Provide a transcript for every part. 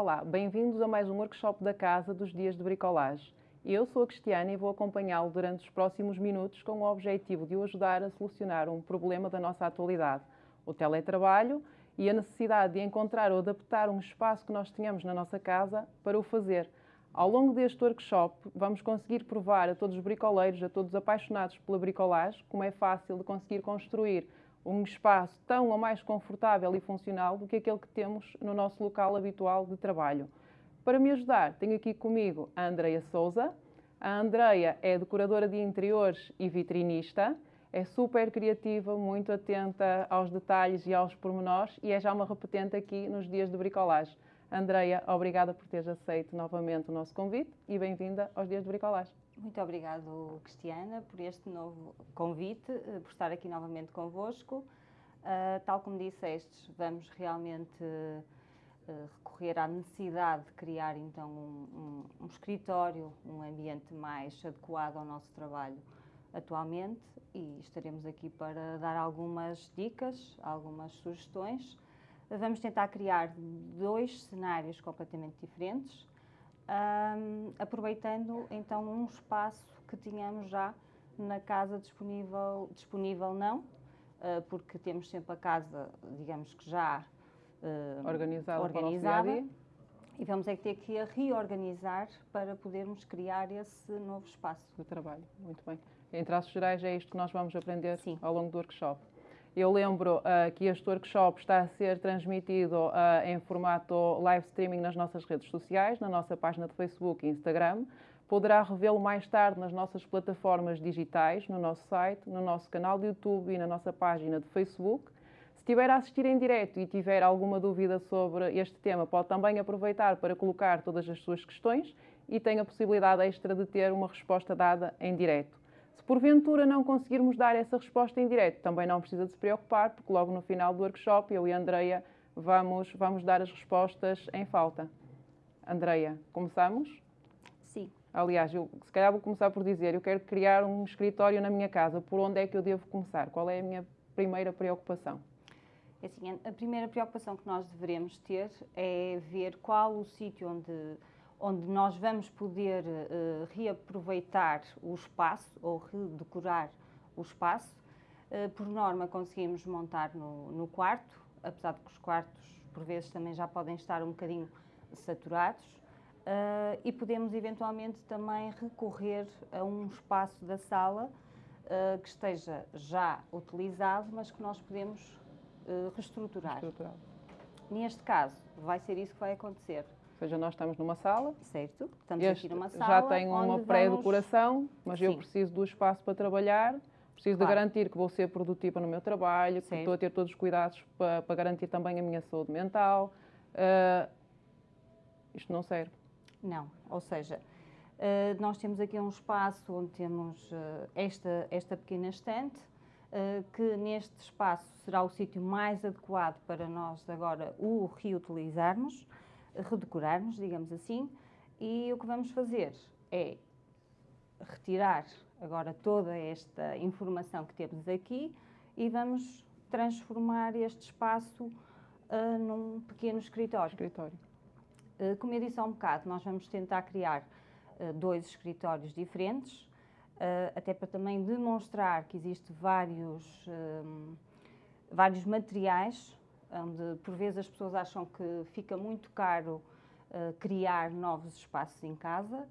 Olá, bem-vindos a mais um workshop da Casa dos Dias de Bricolagem. Eu sou a Cristiana e vou acompanhá-lo durante os próximos minutos com o objetivo de o ajudar a solucionar um problema da nossa atualidade, o teletrabalho e a necessidade de encontrar ou adaptar um espaço que nós tenhamos na nossa casa para o fazer. Ao longo deste workshop, vamos conseguir provar a todos os bricoleiros, a todos os apaixonados pela bricolagem, como é fácil de conseguir construir um espaço tão ou mais confortável e funcional do que aquele que temos no nosso local habitual de trabalho. Para me ajudar, tenho aqui comigo a Andreia Souza. A Andreia é decoradora de interiores e vitrinista, é super criativa, muito atenta aos detalhes e aos pormenores e é já uma repetente aqui nos dias de bricolagem. Andreia, obrigada por teres aceito novamente o nosso convite e bem-vinda aos dias de bricolagem. Muito obrigado, Cristiana, por este novo convite, eh, por estar aqui novamente convosco. Uh, tal como disseste, vamos realmente uh, recorrer à necessidade de criar então um, um, um, escritório, um ambiente mais adequado ao nosso trabalho atualmente e estaremos aqui para dar algumas dicas, algumas sugestões. Vamos tentar criar dois cenários completamente diferentes, um, aproveitando então um espaço que tínhamos já na casa disponível, disponível não, uh, porque temos sempre a casa, digamos que já uh, organizada, organizada e vamos é ter que a reorganizar para podermos criar esse novo espaço. De trabalho, muito bem. Em traços gerais é isto que nós vamos aprender Sim. ao longo do workshop. Eu lembro uh, que este workshop está a ser transmitido uh, em formato live streaming nas nossas redes sociais, na nossa página de Facebook e Instagram. Poderá revê-lo mais tarde nas nossas plataformas digitais, no nosso site, no nosso canal de YouTube e na nossa página de Facebook. Se estiver a assistir em direto e tiver alguma dúvida sobre este tema, pode também aproveitar para colocar todas as suas questões e tem a possibilidade extra de ter uma resposta dada em direto. Se porventura não conseguirmos dar essa resposta em direto, também não precisa de se preocupar, porque logo no final do workshop eu e a Andreia vamos, vamos dar as respostas em falta. Andreia, começamos? Sim. Aliás, eu se calhar vou começar por dizer, eu quero criar um escritório na minha casa, por onde é que eu devo começar? Qual é a minha primeira preocupação? É assim, a primeira preocupação que nós devemos ter é ver qual o sítio onde onde nós vamos poder uh, reaproveitar o espaço ou redecorar o espaço. Uh, por norma, conseguimos montar no, no, quarto, apesar de que os quartos, por vezes, também já podem estar um bocadinho saturados. Uh, e podemos eventualmente também recorrer a um espaço da sala que esteja já utilizado, mas que nós podemos reestruturar. Neste caso, vai ser isso que vai acontecer ou seja, nós estamos numa sala. Certo, estamos este aqui numa sala. Já tem uma pré-decoração, mas Sim. eu preciso do espaço para trabalhar, preciso claro. de garantir que vou ser produtiva no meu trabalho, que estou a ter todos os cuidados para, para garantir também a minha saúde mental. Uh, isto não serve. Não, ou seja, uh, nós temos aqui um espaço onde temos uh, esta, esta pequena estante, que neste espaço será o sítio mais adequado para nós agora o reutilizarmos redecorarmos, digamos assim, e o que vamos fazer é retirar agora toda esta informação que temos aqui e vamos transformar este espaço uh, num pequeno escritório. escritório. Uh, como eu disse há um bocado, nós vamos tentar criar uh, dois escritórios diferentes, até para também demonstrar que existem vários, vários materiais onde por vezes as pessoas acham que fica muito caro uh, criar novos espaços em casa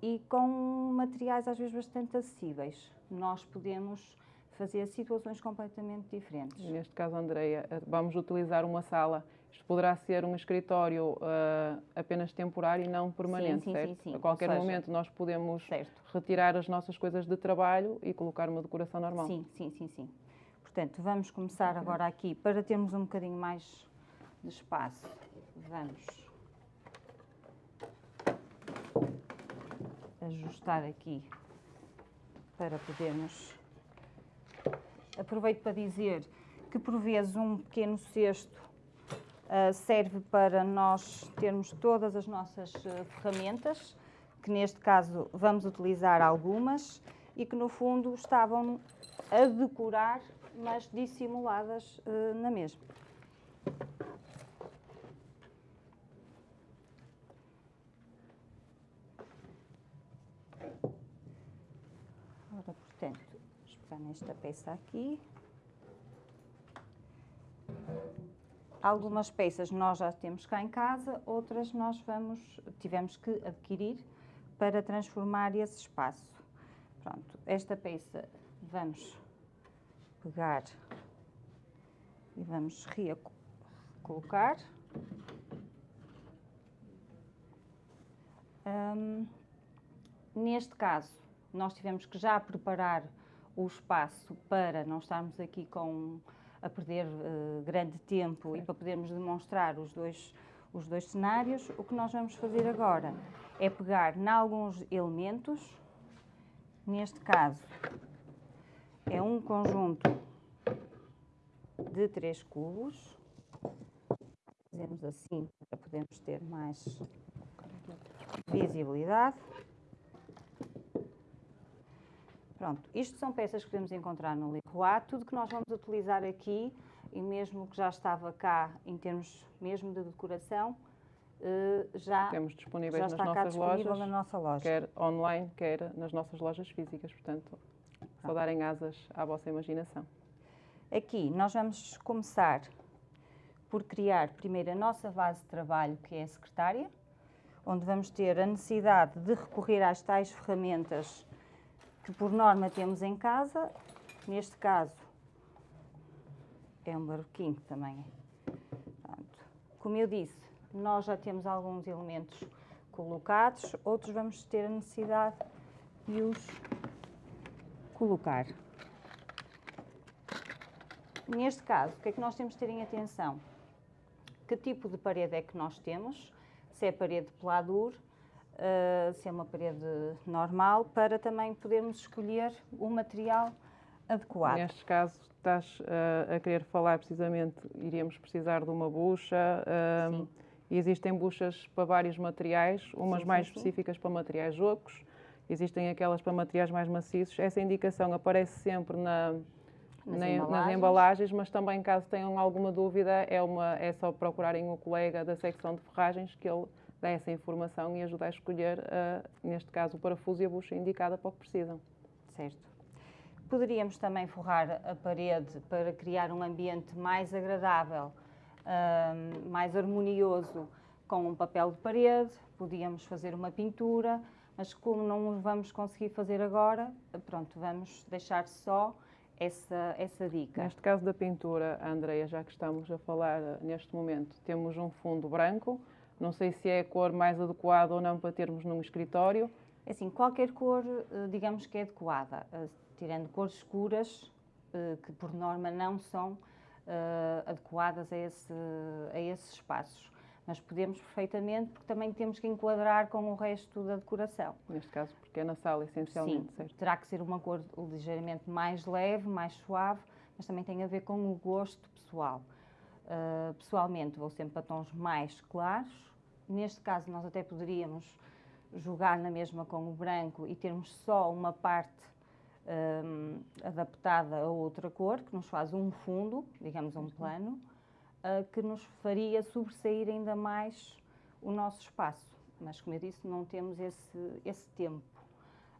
e com materiais às vezes bastante acessíveis. Nós podemos fazer situações completamente diferentes. Neste caso, Andreia, eh, vamos utilizar uma sala. Isto poderá ser um escritório uh, apenas temporário e não permanente, sim, sim, certo? Sim, sim, A qualquer seja, momento nós podemos certo. retirar as nossas coisas de trabalho e colocar uma decoração normal. Sim, sim, sim, sim. Portanto, vamos começar agora aqui, para termos um bocadinho mais de espaço, vamos ajustar aqui para podermos... Aproveito para dizer que, por vezes, um pequeno cesto uh, serve para nós termos todas as nossas uh, ferramentas, que neste caso vamos utilizar algumas, e que, no fundo, estavam a decorar mas dissimuladas uh, na mesma. Ora, portanto, vamos nesta peça aqui. Algumas peças nós já temos cá em casa, outras nós vamos, tivemos que adquirir para transformar esse espaço. Pronto, esta peça vamos pegar e vamos recolocar. Um, neste caso, nós tivemos que já preparar o espaço para não estarmos aqui com a perder uh, grande tempo e para podermos demonstrar os dois, os dois cenários, o que nós vamos fazer agora é pegar em alguns elementos, neste caso é um conjunto de três cubos, fazemos assim para podermos ter mais visibilidade. Pronto, isto são peças que podemos encontrar no Leroy. Tudo que nós vamos utilizar aqui, e mesmo que já estava cá em termos mesmo de decoração, eh, já, Temos disponíveis já nas está cá nossas disponível lojas, na nossa loja. quer online, quer nas nossas lojas físicas. Portanto, só darem asas à vossa imaginação. Aqui nós vamos começar por criar primeiro a nossa base de trabalho, que é a secretária, onde vamos ter a necessidade de recorrer às tais ferramentas que por norma temos em casa. Neste caso é um barroquinho também. Pronto. Como eu disse, nós já temos alguns elementos colocados, outros vamos ter a necessidade de os colocar. Neste caso, o que é que nós temos de ter em atenção? Que tipo de parede é que nós temos? Se é parede de peladura, uh, se é uma parede normal, para também podermos escolher o material adequado. Neste caso, estás uh, a querer falar precisamente, iríamos precisar de uma bucha. Uh, existem buchas para vários materiais, umas Sim, mais sim, sim. específicas para materiais ocos, existem aquelas para materiais mais maciços. Essa indicação aparece sempre na, Nas na- nas embalagens. embalagens, mas também caso tenham alguma dúvida, é, uma, é só procurarem o colega da secção de ferragens que ele dá essa informação e ajuda a escolher, ah, neste caso, o parafuso e a bucha indicada para o que precisam. Certo. Poderíamos também forrar a parede para criar um ambiente mais agradável, ahm, mais harmonioso com um papel de parede. Podíamos fazer uma pintura, mas como não vamos conseguir fazer agora, pronto, vamos deixar só essa, essa dica. Neste caso da pintura, Andreia, já que estamos a falar ah, neste momento, temos um fundo branco. Não sei se é a cor mais adequada ou não para termos num escritório. Assim, qualquer cor, eh, digamos que é adequada, eh, tirando cores escuras, eh, que por norma não são eh, adequadas a, esse, a esses espaços. Mas podemos perfeitamente, porque também temos que enquadrar com o resto da decoração. Neste caso, porque é na sala, essencialmente, Sim, certo? terá que ser uma cor ligeiramente mais leve, mais suave, mas também tem a ver com o gosto pessoal. Uh, pessoalmente, vou sempre para tons mais claros. Neste caso, nós até poderíamos jogar na mesma com o branco e termos só uma parte um, adaptada a outra cor, que nos faz um fundo, digamos um plano, uh, que nos faria sobressair ainda mais o nosso espaço. Mas, como eu disse, não temos esse, esse tempo.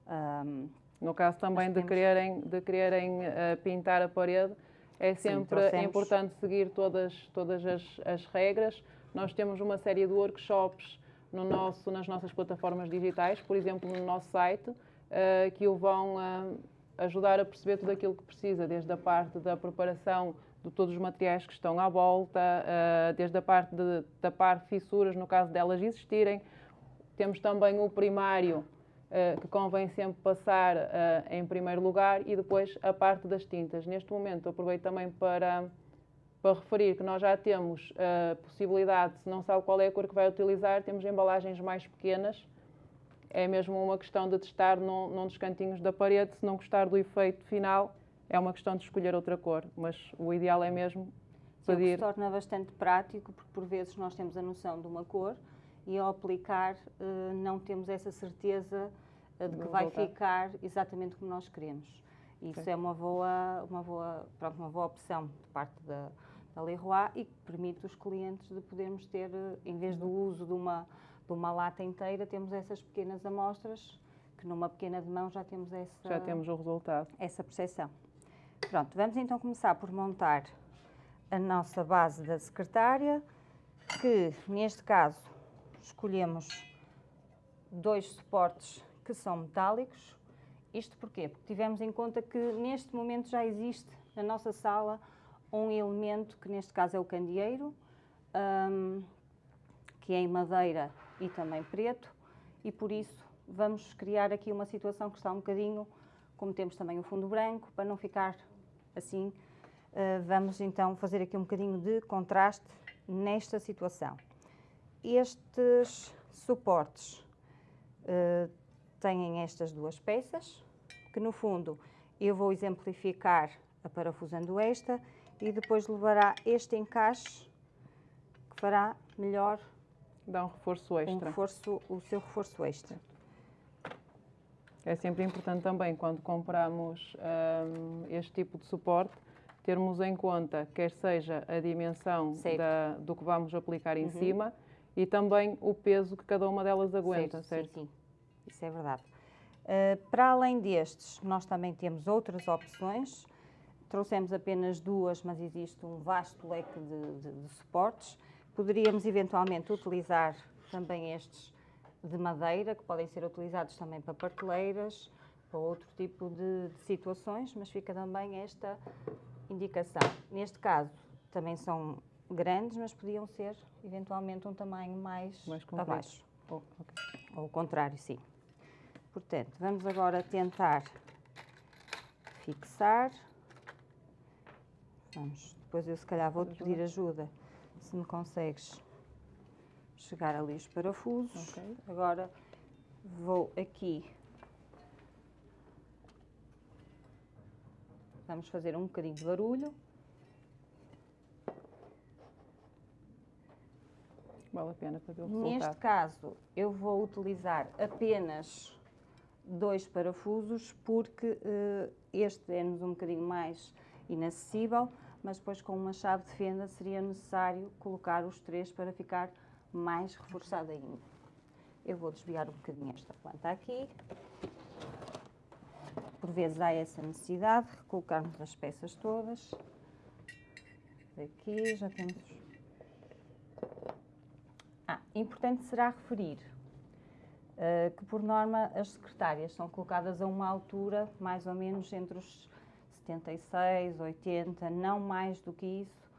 Um, No caso também de temos- quererem, de quererem eh, pintar a parede, é Sim, sempre trouxemos- importante seguir todas, todas as, as regras. Nós temos uma série de workshops no nosso, nas nossas plataformas digitais, por exemplo, no nosso site, eh, que o vão eh, ajudar a perceber tudo aquilo que precisa, desde a parte da preparação de todos os materiais que estão à volta, eh, desde a parte de tapar fissuras, no caso delas existirem. Temos também o primário, eh, que convém sempre passar eh, em primeiro lugar, e depois a parte das tintas. Neste momento, aproveito também para, para referir que nós já temos a possibilidade, se não sabe qual é a cor que vai utilizar, temos embalagens mais pequenas. É mesmo uma questão de testar num, num dos cantinhos da parede. Se não gostar do efeito final, é uma questão de escolher outra cor. Mas o ideal é mesmo que se pedir. torna bastante prático, porque por vezes nós temos a noção de uma cor e ao aplicar eh, não temos essa certeza eh, de que vai ficar exatamente como nós queremos. Isso é uma boa, uma, boa, pronto, uma boa opção de parte da, da Leroy e que permite os clientes de podermos ter, eh, em vez do uso de uma, de uma lata inteira, temos essas pequenas amostras que numa pequena de mão já temos essa, Já temos o resultado. essa percepção. Pronto, vamos então começar por montar a nossa base da secretária, que neste caso escolhemos dois suportes que são metálicos. Isto porquê? Porque tivemos em conta que neste momento já existe na nossa sala um elemento que neste caso é o candeeiro, hum, que é em madeira e também preto, e por isso vamos criar aqui uma situação que está um bocadinho, como temos também o fundo branco, para não ficar assim, uh, vamos então fazer aqui um bocadinho de contraste nesta situação. Estes suportes uh, têm estas duas peças, que no fundo eu vou exemplificar aparafusando esta e depois levará este encaixe que fará melhor Dá um reforço extra. Um reforço, o seu reforço extra. É sempre importante também, quando compramos um, este tipo de suporte, termos em conta, quer seja a dimensão da, do que vamos aplicar em uhum. cima e também o peso que cada uma delas aguenta, certo? certo? Sim, sim, isso é verdade. Uh, para além destes, nós também temos outras opções. Trouxemos apenas duas, mas existe um vasto leque de, de, de suportes. Poderíamos eventualmente utilizar também estes de madeira, que podem ser utilizados também para parteleiras, para outro tipo de, de situações, mas fica também esta indicação. Neste caso, também são grandes, mas podiam ser eventualmente um tamanho mais, mais abaixo. Oh, okay. Ou o contrário, sim. Portanto, vamos agora tentar fixar. Vamos, depois eu se calhar vou-te pedir ajuda se me consegues chegar ali os parafusos. Okay. Agora vou aqui. Vamos fazer um bocadinho de barulho. Vale a pena para ver o resultado. Neste caso, eu vou utilizar apenas dois parafusos porque uh, este é-nos um bocadinho mais inacessível mas depois com uma chave de fenda seria necessário colocar os três para ficar mais reforçado ainda. Eu vou desviar um bocadinho esta planta aqui. Por vezes há essa necessidade de colocarmos as peças todas. Aqui já temos... Ah, importante será referir uh, que, por norma, as secretárias são colocadas a uma altura mais ou menos entre os 76, 80, não mais do que isso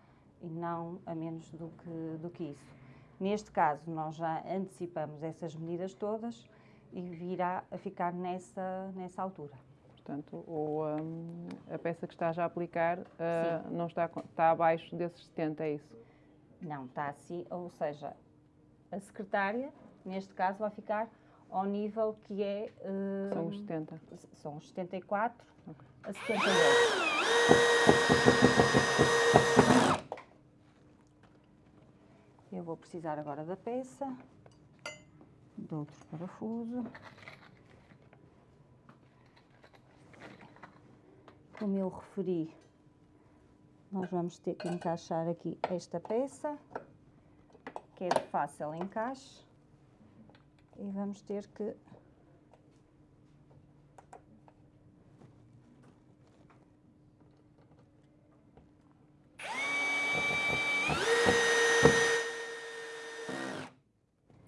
e não a menos do que, do que isso. Neste caso, nós já antecipamos essas medidas todas e virá a ficar nessa, nessa altura. Portanto, o, um, a peça que está já a aplicar uh, não está, está abaixo desses 70, é isso? Não, está assim, ou seja, a secretária, neste caso, vai ficar ao nível que é... Uh, são os 70. São os 74 okay. a 78. Eu vou precisar agora da peça, de outro parafuso. Como eu referi, nós vamos ter que encaixar aqui esta peça, que é de fácil encaixe e vamos ter que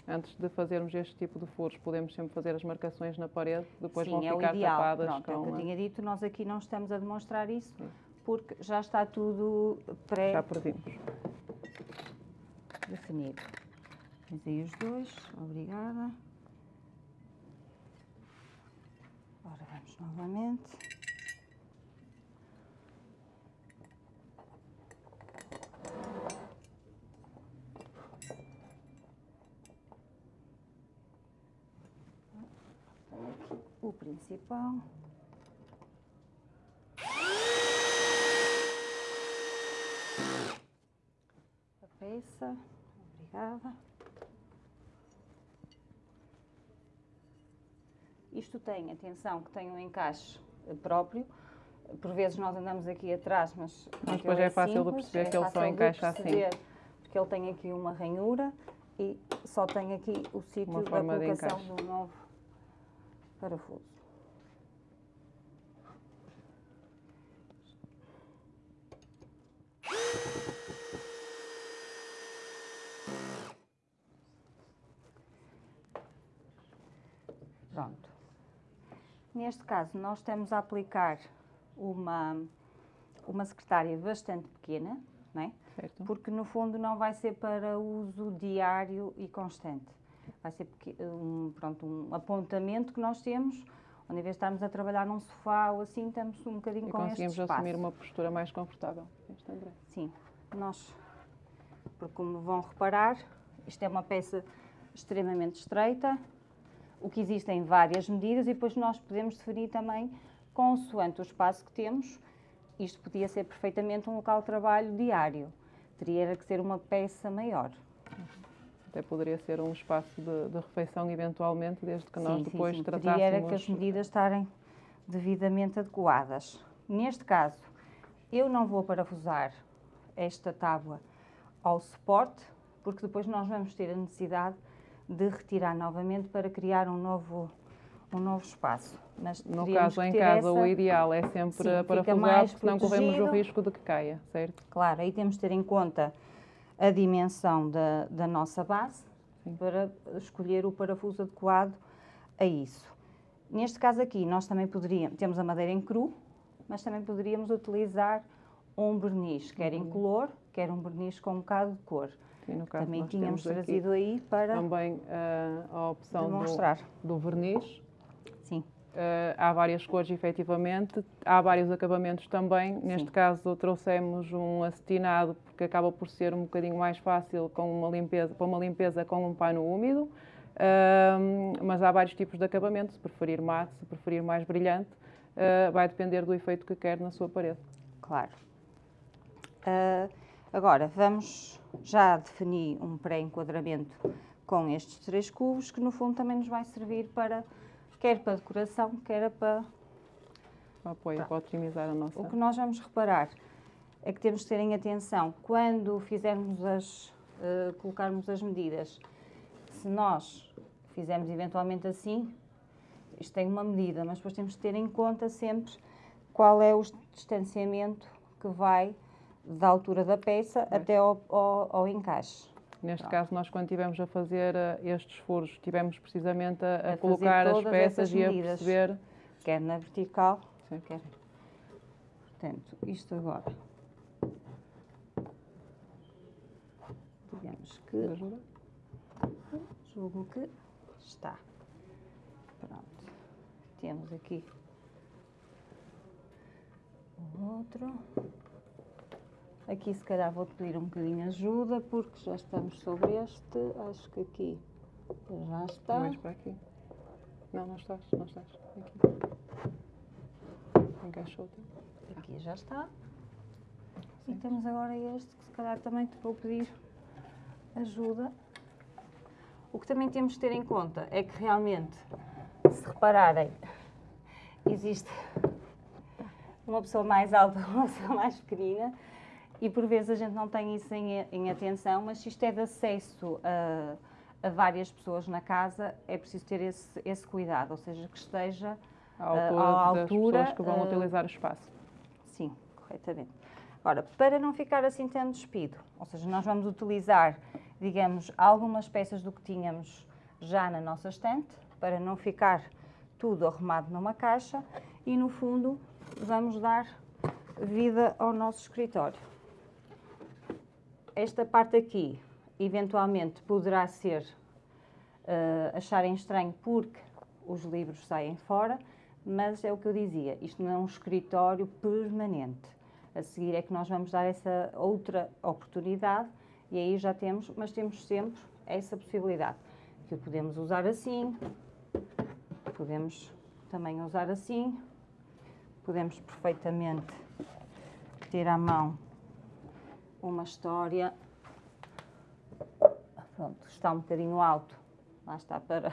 Antes de fazermos este tipo de furos, podemos sempre fazer as marcações na parede, depois Sim, vão é ficar ideal. tapadas Pronto, com... É o que eu tinha dito, nós aqui não estamos a demonstrar isso, porque já está tudo pré... Já perdimos. Definido. Fiz aí os dois, obrigada. Agora vamos novamente. o principal. A peça, obrigada. Isto tem, atenção, que tem um encaixe próprio. Por vezes nós andamos aqui atrás, mas, mas depois é, é fácil simples, de perceber é que ele só encaixa assim. Porque ele tem aqui uma ranhura e só tem aqui o sítio da colocação do novo parafuso. Pronto. Neste caso, nós estamos a aplicar uma, uma secretária bastante pequena, não é? Certo. porque no fundo não vai ser para uso diário e constante. Vai ser um, pronto, um apontamento que nós temos, onde em vez de estarmos a trabalhar num sofá ou assim, estamos um bocadinho E com este conseguimos espaço. assumir uma postura mais confortável. Este André. Sim, nós, porque como vão reparar, isto é uma peça extremamente estreita, o que existem várias medidas e depois nós podemos definir também, consoante o espaço que temos, isto podia ser perfeitamente um local de trabalho diário, teria que ser uma peça maior. Até poderia ser um espaço de, de refeição, eventualmente, desde que nós Sim, sim, depois sim. tratássemos... Teria que as medidas estarem devidamente adequadas. Neste caso, eu não vou parafusar esta tábua ao suporte, porque depois nós vamos ter a necessidade de retirar novamente para criar um novo, um novo espaço. Mas No caso, em casa, o essa- ideal é sempre Sim, mais porque não corremos o risco de que caia, certo? Claro, aí temos de ter em conta a dimensão da, da nossa base Sim. para escolher o parafuso adequado a isso. Neste caso aqui, nós também poderíamos, temos a madeira em cru, mas também poderíamos utilizar um verniz, quer Uhum. incolor, quer um verniz com um bocado de cor. E no caso, também tínhamos trazido aí para também ah, a opção demonstrar. do, do verniz. Sim, Ah, há várias cores, efetivamente. Há vários acabamentos também. Neste caso, trouxemos um acetinado, porque acaba por ser um bocadinho mais fácil com uma limpeza, para uma limpeza com um pano úmido. Ah, mas há vários tipos de acabamento. Se preferir mate, se preferir mais brilhante, ah, vai depender do efeito que quer na sua parede. claro. Agora, vamos já definir um pré-enquadramento com estes três cubos, que no fundo também nos vai servir para, quer para decoração, quer para O apoio Pronto. para otimizar a nossa. O que nós vamos reparar é que temos de ter em atenção quando fizermos as, eh, colocarmos as medidas. Se nós fizermos eventualmente assim, isto tem uma medida, mas depois temos de ter em conta sempre qual é o distanciamento que vai da altura da peça Pois. até ao, ao- ao encaixe. Neste Pronto. caso, nós quando tivemos a fazer ah, estes furos, tivemos precisamente a, a A colocar as peças e a perceber. Quer na vertical, Sim. quer. Portanto, isto agora. Digamos que julgo que está. Pronto. Temos aqui o outro. Aqui se calhar vou pedir um bocadinho de ajuda porque já estamos sobre este. Acho que aqui já está. Mais para aqui. Não, não estás, não estás. Aqui. Encaixou-te. Aqui já está. E temos agora este que se calhar também te vou pedir ajuda. O que também temos de ter em conta é que realmente, se repararem, existe uma pessoa mais alta, uma pessoa mais pequenina e por vezes a gente não tem isso em, em atenção, mas se isto é de acesso a, a várias pessoas na casa, é preciso ter esse, esse cuidado, ou seja, que esteja À altura à das altura, pessoas que vão ah, utilizar o espaço. Sim, corretamente. Agora, para não ficar assim tão despido, ou seja, nós vamos utilizar, digamos, algumas peças do que tínhamos já na nossa estante, para não ficar tudo arrumado numa caixa e, no fundo, vamos dar vida ao nosso escritório. Esta parte aqui, eventualmente, poderá ser eh, acharem estranho porque os livros saem fora, mas é o que eu dizia, isto não é um escritório permanente. A seguir é que nós vamos dar essa outra oportunidade e aí já temos, mas temos sempre essa possibilidade, que o podemos usar assim, podemos também usar assim, podemos perfeitamente ter à mão uma história. Pronto, está um bocadinho alto, lá está para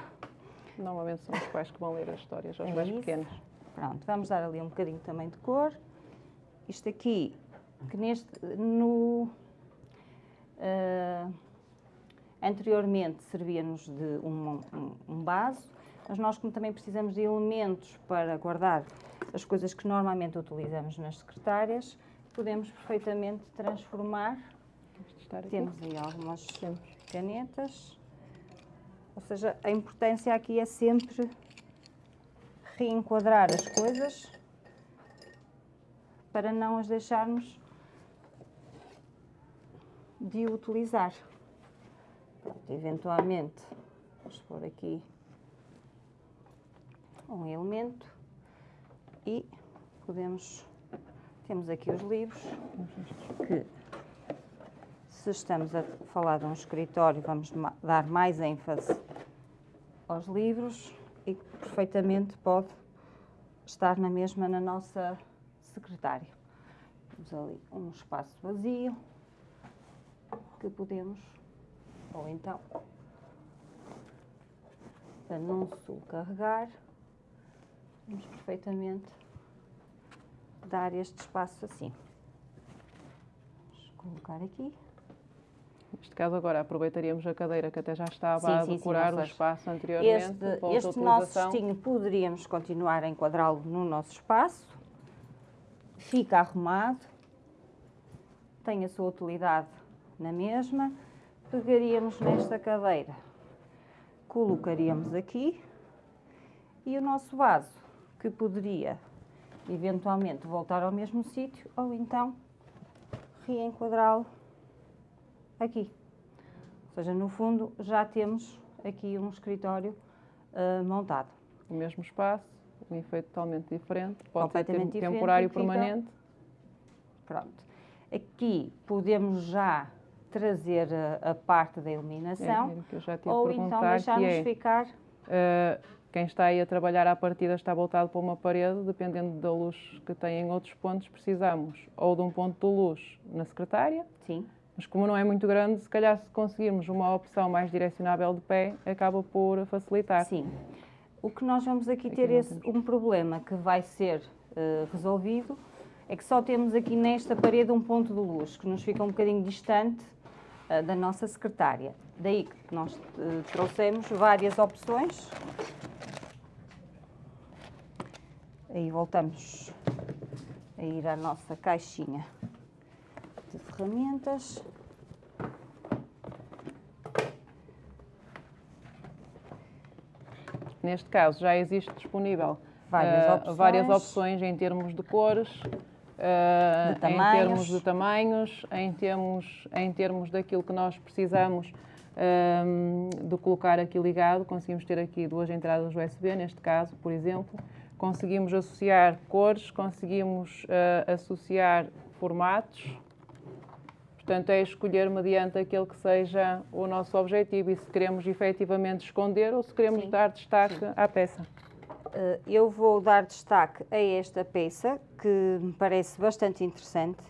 Normalmente são os pais que vão ler as histórias aos É mais isso. pequenos. Pronto, vamos dar ali um bocadinho também de cor. Isto aqui, que neste, no, ah, anteriormente servia-nos de um, um, um base, Mas nós, como também precisamos de elementos para guardar as coisas que normalmente utilizamos nas secretárias, podemos perfeitamente transformar. Temos aí algumas canetas. Ou seja, a importância aqui é sempre reenquadrar as coisas para não as deixarmos de utilizar. Pronto, eventualmente, vamos pôr aqui um elemento e podemos, temos aqui os livros que se estamos a falar de um escritório vamos dar mais ênfase aos livros e perfeitamente pode estar na mesma na nossa secretária. Temos ali um espaço vazio que podemos, ou então, para não sobrecarregar, Vamos perfeitamente dar este espaço assim. Vamos colocar aqui. Neste caso agora aproveitaríamos a cadeira que até já estava a decorar o espaço anteriormente. Este, este nosso cestinho poderíamos continuar a enquadrá-lo no nosso espaço. Fica arrumado. Tem a sua utilidade na mesma. Pegaríamos nesta cadeira, colocaríamos aqui e o nosso vaso que poderia eventualmente voltar ao mesmo sítio ou então reenquadrá-lo aqui. Ou seja, no fundo já temos aqui um escritório uh, montado. O mesmo espaço, um efeito totalmente diferente, pode ser temporário permanente. Pronto. Aqui podemos já trazer a, a parte da iluminação é, ou então deixar-nos é, ficar... Uh, quem está aí a trabalhar à partida está voltado para uma parede, dependendo da luz que tem em outros pontos, precisamos ou de um ponto de luz na secretária. Sim. Mas como não é muito grande, se calhar se conseguirmos uma opção mais direcionável de pé, acaba por facilitar. Sim. O que nós vamos aqui, aqui ter esse, um problema que vai ser uh, resolvido é que só temos aqui nesta parede um ponto de luz, que nos fica um bocadinho distante da nossa secretária. Daí que nós uh, trouxemos várias opções Aí voltamos a ir à nossa caixinha de ferramentas. Neste caso já existe disponível várias, uh, opções. várias opções em termos de cores, uh, em termos de tamanhos, em termos, em termos daquilo que nós precisamos um, eh, de colocar aqui ligado. Conseguimos ter aqui duas entradas USB, neste caso, por exemplo conseguimos associar cores, conseguimos uh, associar formatos. Portanto, é escolher mediante aquele que seja o nosso objetivo e se queremos efetivamente esconder ou se queremos Sim. dar destaque Sim. à peça. Uh, eu vou dar destaque a esta peça, que me parece bastante interessante,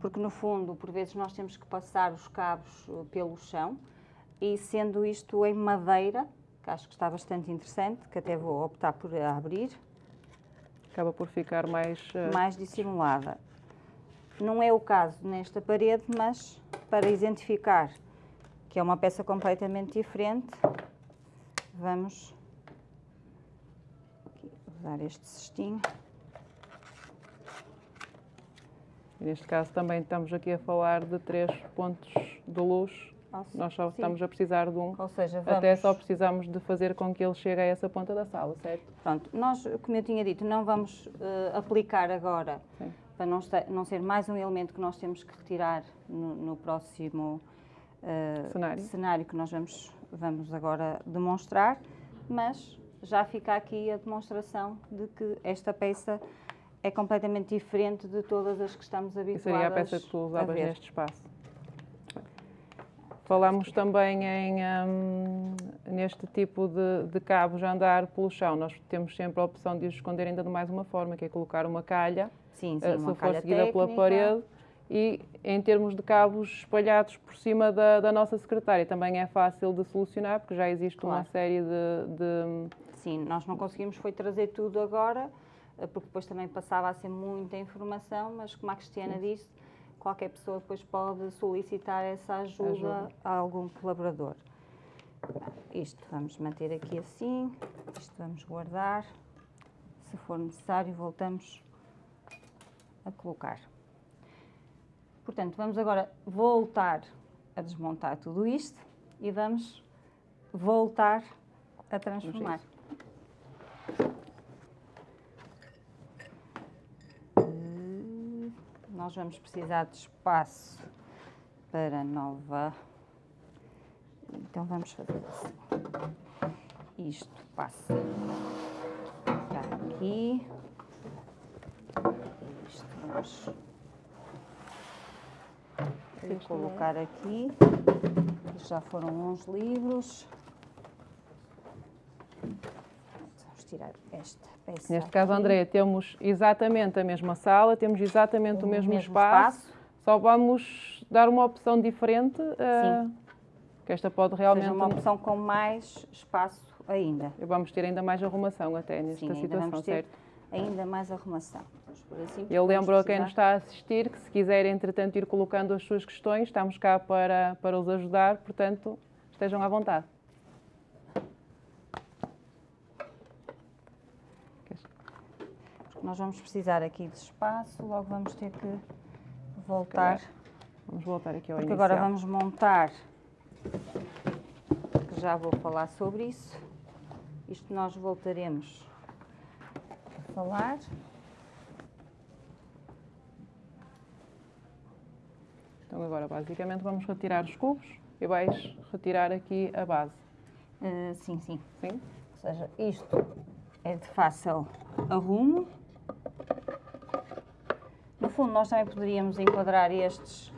porque no fundo, por vezes, nós temos que passar os cabos uh, pelo chão e sendo isto em madeira, que acho que está bastante interessante, que até vou optar por abrir acaba por ficar mais... Uh... Mais dissimulada. Não é o caso nesta parede, mas para identificar que é uma peça completamente diferente, vamos usar este cestinho. Neste caso também estamos aqui a falar de três pontos de luz nós só Sim. estamos a precisar de um. Ou seja, vamos... Até só precisamos de fazer com que ele chegue a essa ponta da sala, certo? Pronto, nós, como eu tinha dito, não vamos uh, aplicar agora, Sim. para não, estar, não, ser mais um elemento que nós temos que retirar no, no próximo uh, cenário. cenário que nós vamos, vamos agora demonstrar, mas já fica aqui a demonstração de que esta peça é completamente diferente de todas as que estamos habituados a ver. seria a peça que tu usavas neste espaço? Falamos também em, um, neste tipo de, de cabos a andar pelo chão. Nós temos sempre a opção de os esconder ainda de mais uma forma, que é colocar uma calha, sim, sim, uh, se for seguida pela parede. E em termos de cabos espalhados por cima da, da, nossa secretária, também é fácil de solucionar, porque já existe claro. uma série de, de... Sim, nós não conseguimos foi trazer tudo agora, eh, porque depois também passava a ser muita informação, mas como a Cristiana disse, qualquer pessoa depois pode solicitar essa ajuda, ajuda. a algum colaborador. Isto vamos manter aqui assim, isto vamos guardar. Se for necessário, voltamos a colocar. Portanto, vamos agora voltar a desmontar tudo isto e vamos voltar a transformar. Nós vamos precisar de espaço para nova. Então vamos fazer assim. Isto passa para aqui. Isto vamos colocar aqui. Já foram uns livros. Tirar esta peça. Neste caso, aqui. André, temos exatamente a mesma sala, temos exatamente o, mesmo, espaço, só vamos dar uma opção diferente, eh, que esta pode Ou realmente... seja, uma opção com mais espaço ainda. Vamos ter ainda mais arrumação até nesta Sim, ainda situação, ter certo? ainda mais arrumação. Assim, Eu lembro a quem nos está a assistir que se quiser, entretanto, ir colocando as suas questões, estamos cá para, para os ajudar, portanto, estejam à vontade. Nós vamos precisar aqui de espaço, logo vamos ter que voltar, Vamos voltar aqui ao porque inicial. agora vamos montar, que já vou falar sobre isso. Isto nós voltaremos a falar. Então agora, basicamente, vamos retirar os cubos e vais retirar aqui a base. Eh, sim, sim. Sim? Ou seja, isto é de fácil arrumo. No fundo, nós também poderíamos enquadrar estes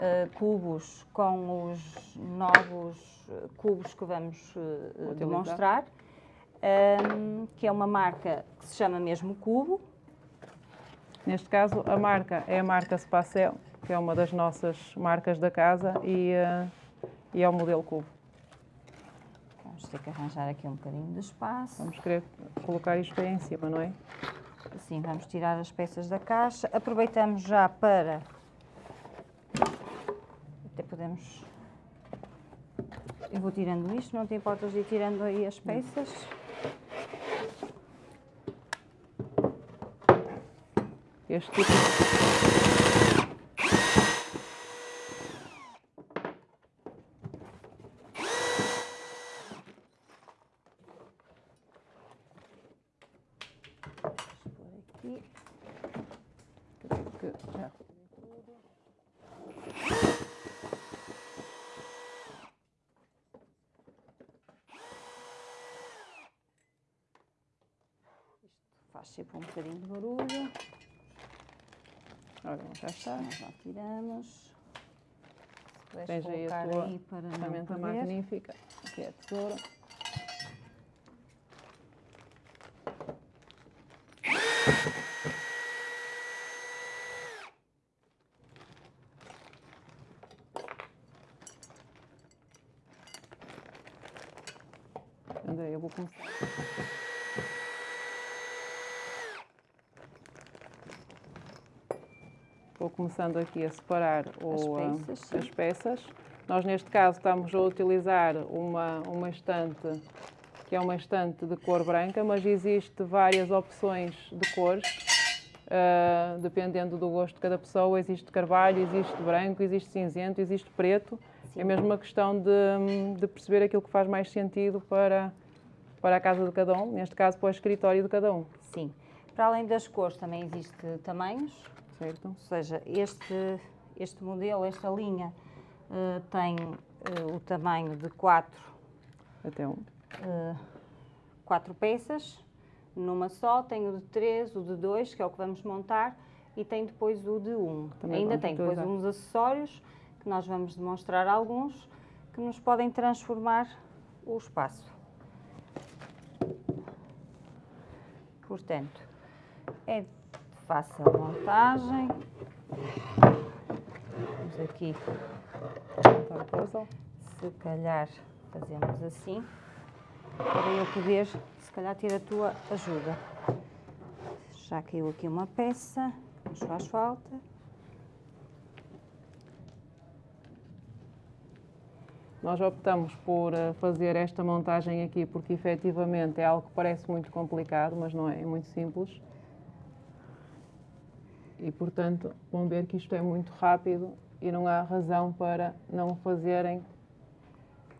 eh, cubos com os novos eh, cubos que vamos Utilizar. demonstrar, Ahm, que é uma marca que se chama mesmo Cubo. Neste caso, a marca é a marca Spacel, que é uma das nossas marcas da casa e, eh, e é o modelo cubo. Vamos ter que arranjar aqui um bocadinho de espaço. Vamos querer colocar isto aí em cima, não é? Assim, vamos tirar as peças da caixa. Aproveitamos já para. Até podemos. Eu vou tirando isto, não te importas de ir tirando aí as peças? Este tipo Vou pôr aqui. que já Faz sempre um bocadinho de barulho. Ora, já está. Nós já tiramos. Se puderes Tens aí a tua ferramenta magnífica, que é a tesoura. André, eu vou começar. Vou começando aqui a separar o, ah, peças, sim. as peças. Nós, neste caso, estamos a utilizar uma, uma estante que é uma estante de cor branca, mas existe várias opções de cores, ah, dependendo do gosto de cada pessoa. Existe carvalho, existe branco, existe cinzento, existe preto. É mesmo uma questão de, de perceber aquilo que faz mais sentido para, para a casa de cada um, neste caso para o escritório de cada um, Sim. Para além das cores, também existe tamanhos. Certo? Ou seja, este, este modelo, esta linha, eh, tem eh, o tamanho de 4 Até um. quatro peças numa só, tem o de 3, o de 2, que é o que vamos montar, e tem depois o de 1. Um. Também Ainda tem depois uns acessórios, que nós vamos demonstrar alguns, que nos podem transformar o espaço. Portanto, é de fácil montagem. Vamos aqui, se calhar, fazemos assim, para eu poder, se calhar, ter a tua ajuda. Já caiu aqui uma peça, nos faz falta. Nós optamos por eh, fazer esta montagem aqui porque efetivamente é algo que parece muito complicado, mas não é, é muito simples. E portanto vão ver que isto é muito rápido e não há razão para não o fazerem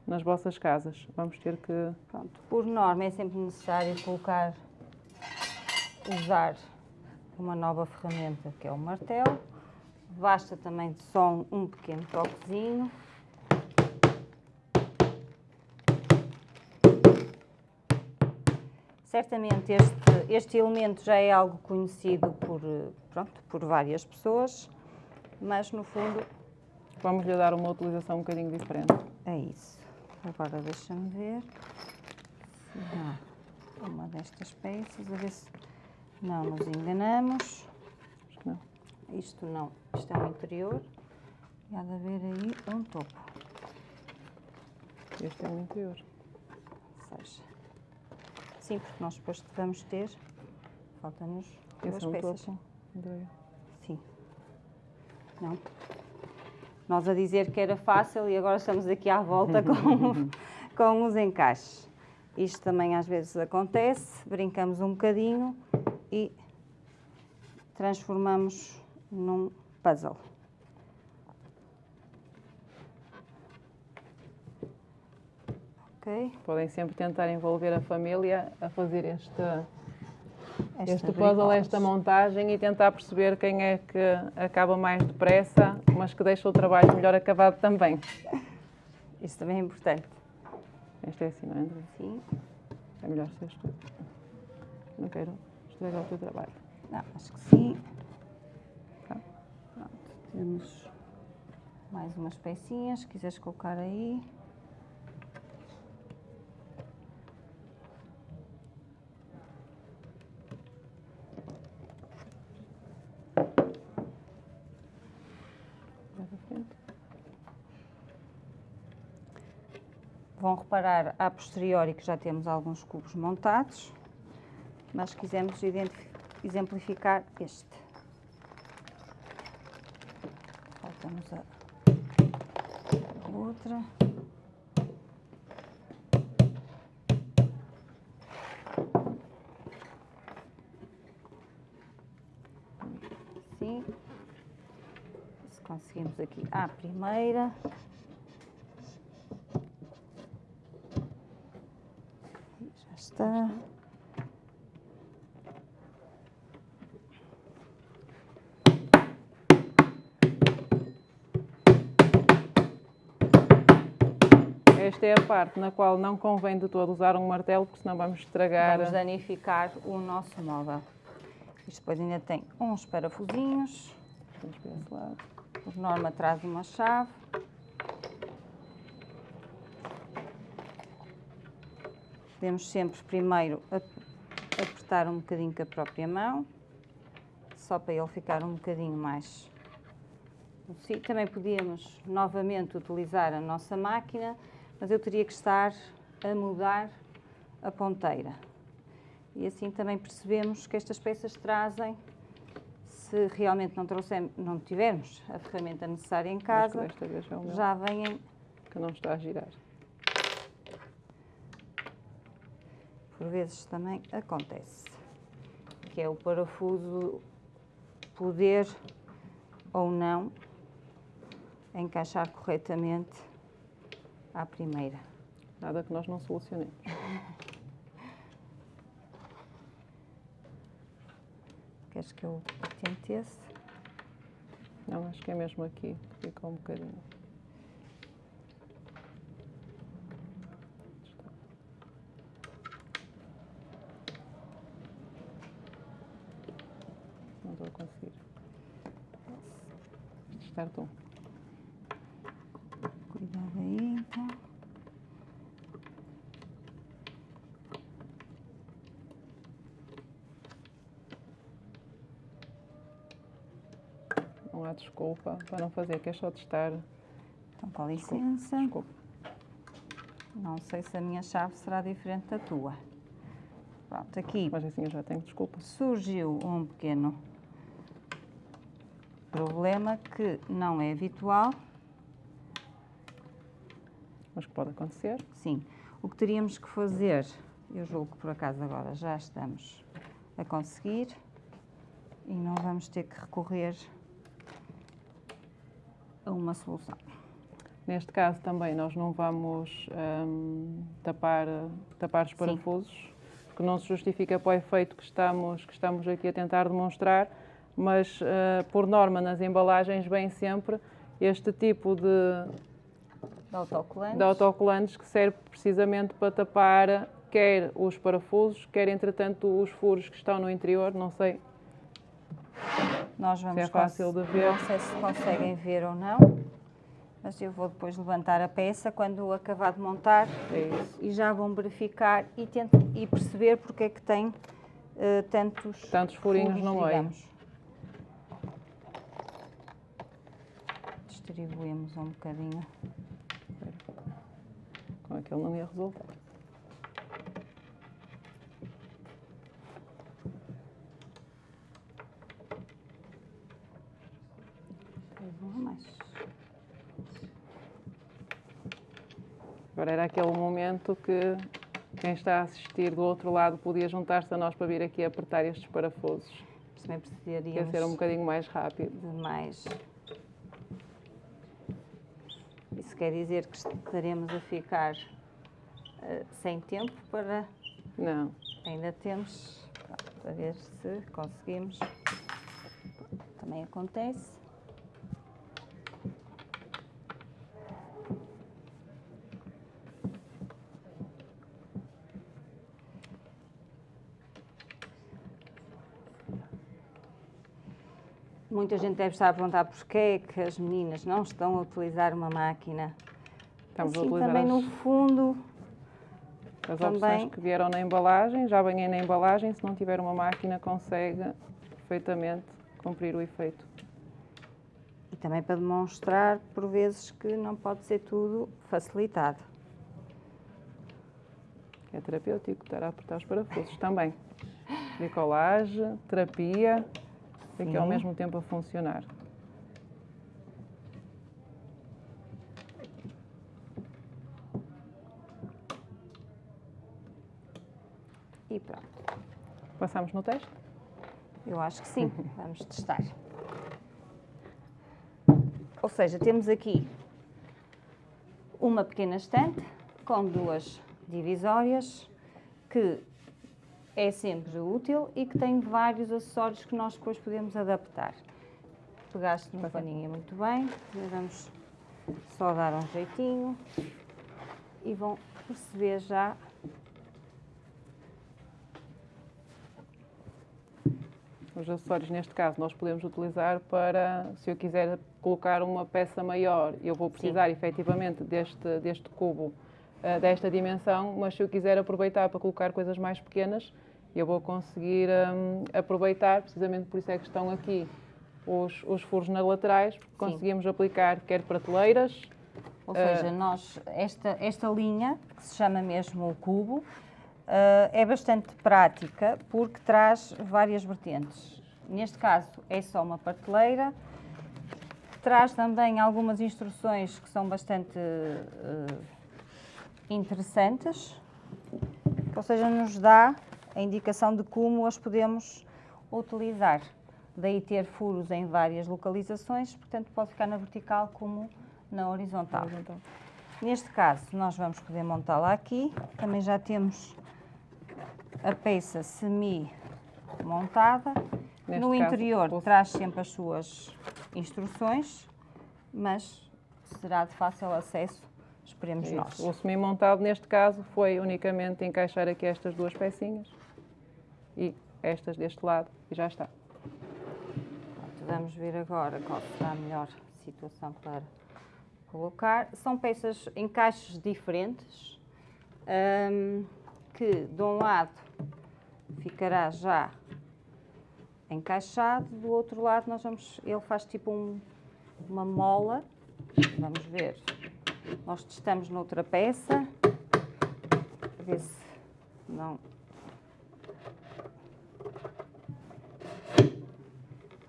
nas vossas casas. Vamos ter que. Pronto, por norma é sempre necessário colocar, usar uma nova ferramenta que é o martelo. Basta também só um pequeno toquezinho. Certamente este, este elemento já é algo conhecido por, pronto, por várias pessoas, mas no fundo Vamos lhe dar uma utilização um bocadinho diferente. é isso. Agora deixa-me ver se dá uma destas peças, a ver se não nos enganamos. Não. Isto não, isto é um interior e há de haver aí um topo. Este é o interior. Seja, sim, porque nós depois vamos ter, falta-nos duas é peças. topo. Sim. Não. Nós a dizer que era fácil e agora estamos aqui à volta com, com os encaixes. Isto também às vezes acontece, brincamos um bocadinho e transformamos num puzzle. Ok? Podem sempre tentar envolver a família a fazer este, Esta este puzzle, esta montagem e tentar perceber quem é que acaba mais depressa, mas que deixa o trabalho melhor acabado também. Isso também é importante. Este é assim, não é, André? Sim. É melhor seres tu. Não quero estragar o teu trabalho. Não, acho que sim. Tá. Pronto, temos mais umas pecinhas, se quiseres colocar aí. Mais à frente. Vão reparar a posteriori que já temos alguns cubos montados, mas quisemos exemplificar este. Falta-nos a a outra. Sim. Se conseguimos aqui à primeira. Já está. Esta é a parte na qual não convém de todo usar um martelo, porque senão vamos estragar. Vamos danificar o nosso móvel. Isto depois ainda tem uns parafusinhos. Vamos para esse lado. Por norma traz uma chave. Podemos sempre primeiro ap- apertar um bocadinho com a própria mão, só para ele ficar um bocadinho mais. Sim, também podíamos novamente utilizar a nossa máquina, mas eu teria que estar a mudar a ponteira. E assim também percebemos que estas peças trazem, se realmente não, não tivermos a ferramenta necessária em casa, é já vêm que não está a girar. por vezes também acontece, que é o parafuso poder ou não encaixar corretamente à primeira. Nada que nós não solucionemos. Queres que eu tente esse? Não, acho que é mesmo aqui. que Fica um bocadinho. Não estou a conseguir. Um. Cuidado aí, então. Não há desculpa para não fazer, que é só testar. Então, com licença. Desculpa. Não sei se a minha chave será diferente da tua. Pronto, aqui Mas assim eu já tenho desculpa. surgiu um pequeno problema que não é habitual. mas que pode acontecer. Sim. O que teríamos que fazer, eu julgo que por acaso agora já estamos a conseguir e não vamos ter que recorrer a uma solução. Neste caso também nós não vamos hum, tapar, tapar os parafusos, que não se justifica para o efeito que estamos, que estamos aqui a tentar demonstrar, mas uh, por norma nas embalagens vem sempre este tipo de, de autocolantes. de autocolantes que serve precisamente para tapar quer os parafusos, quer entretanto os furos que estão no interior, não sei nós vamos se é fácil de ver. Não sei se conseguem ver ou não, mas eu vou depois levantar a peça quando acabar de montar é e já vão verificar e, tento, e perceber porque é que tem uh, tantos, tantos furinhos furos, no meio. Distribuímos um bocadinho. Com aquele não ia resolver. Agora era aquele momento que quem está a assistir do outro lado podia juntar-se a nós para vir aqui apertar estes parafusos. Também precisaríamos... Quer ser um bocadinho mais rápido. De mais... Isso quer dizer que estaremos a ficar uh, sem tempo para... Não. Ainda temos, para ver se conseguimos. Também acontece. Muita gente deve estar a perguntar porquê é que as meninas não estão a utilizar uma máquina. Estamos assim, a utilizar também as, no fundo. As também... opções que vieram na embalagem, já venham na embalagem, se não tiver uma máquina consegue perfeitamente cumprir o efeito. E também para demonstrar, por vezes, que não pode ser tudo facilitado. É terapêutico estar a apertar os parafusos também. Bricolagem, terapia, aqui ao mesmo tempo a funcionar. E pronto. Passamos no teste? Eu acho que sim. Vamos testar. Ou seja, temos aqui uma pequena estante com duas divisórias que é sempre útil e que tem vários acessórios que nós depois podemos adaptar. Pegaste no paninho muito bem, vamos só dar um jeitinho e vão perceber já Os acessórios, neste caso, nós podemos utilizar para, se eu quiser colocar uma peça maior, eu vou precisar Sim. efetivamente deste, deste cubo, uh, desta dimensão, mas se eu quiser aproveitar para colocar coisas mais pequenas, eu vou conseguir um, aproveitar, precisamente por isso é que estão aqui os, os furos nas laterais, porque Sim. conseguimos aplicar quer prateleiras. Ou seja, uh, nós, esta, esta linha, que se chama mesmo o cubo, uh, é bastante prática porque traz várias vertentes. Neste caso é só uma prateleira, traz também algumas instruções que são bastante uh, interessantes, ou seja, nos dá a indicação de como as podemos utilizar. Daí ter furos em várias localizações, portanto pode ficar na vertical como na horizontal. horizontal. Neste caso, nós vamos poder montá-la aqui. Também já temos a peça semi-montada. No caso, interior posso... traz sempre as suas instruções, mas será de fácil acesso esperemos é nós. O semi-montado, neste caso, foi unicamente encaixar aqui estas duas pecinhas e estas deste lado e já está. Vamos ver agora qual será a melhor situação para colocar. São peças em caixas diferentes, um, que de um lado ficará já encaixado, do outro lado nós vamos, ele faz tipo um, uma mola, vamos ver, nós testamos noutra peça, para ver se não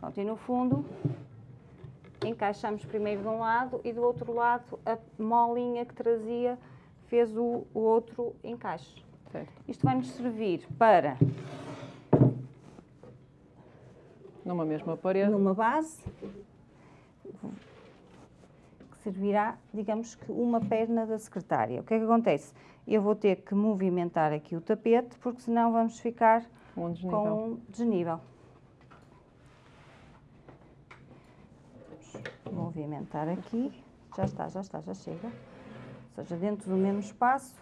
Pronto, e no fundo encaixamos primeiro de um lado e do outro lado a molinha que trazia fez o, o outro encaixe. Certo. Isto vai nos servir para Numa mesma parede. numa base que servirá, digamos que, uma perna da secretária. O que é que acontece? Eu vou ter que movimentar aqui o tapete, porque senão vamos ficar Um desnível. com um desnível. Movimentar aqui. Já está, já está, já chega. Ou seja, dentro do mesmo espaço,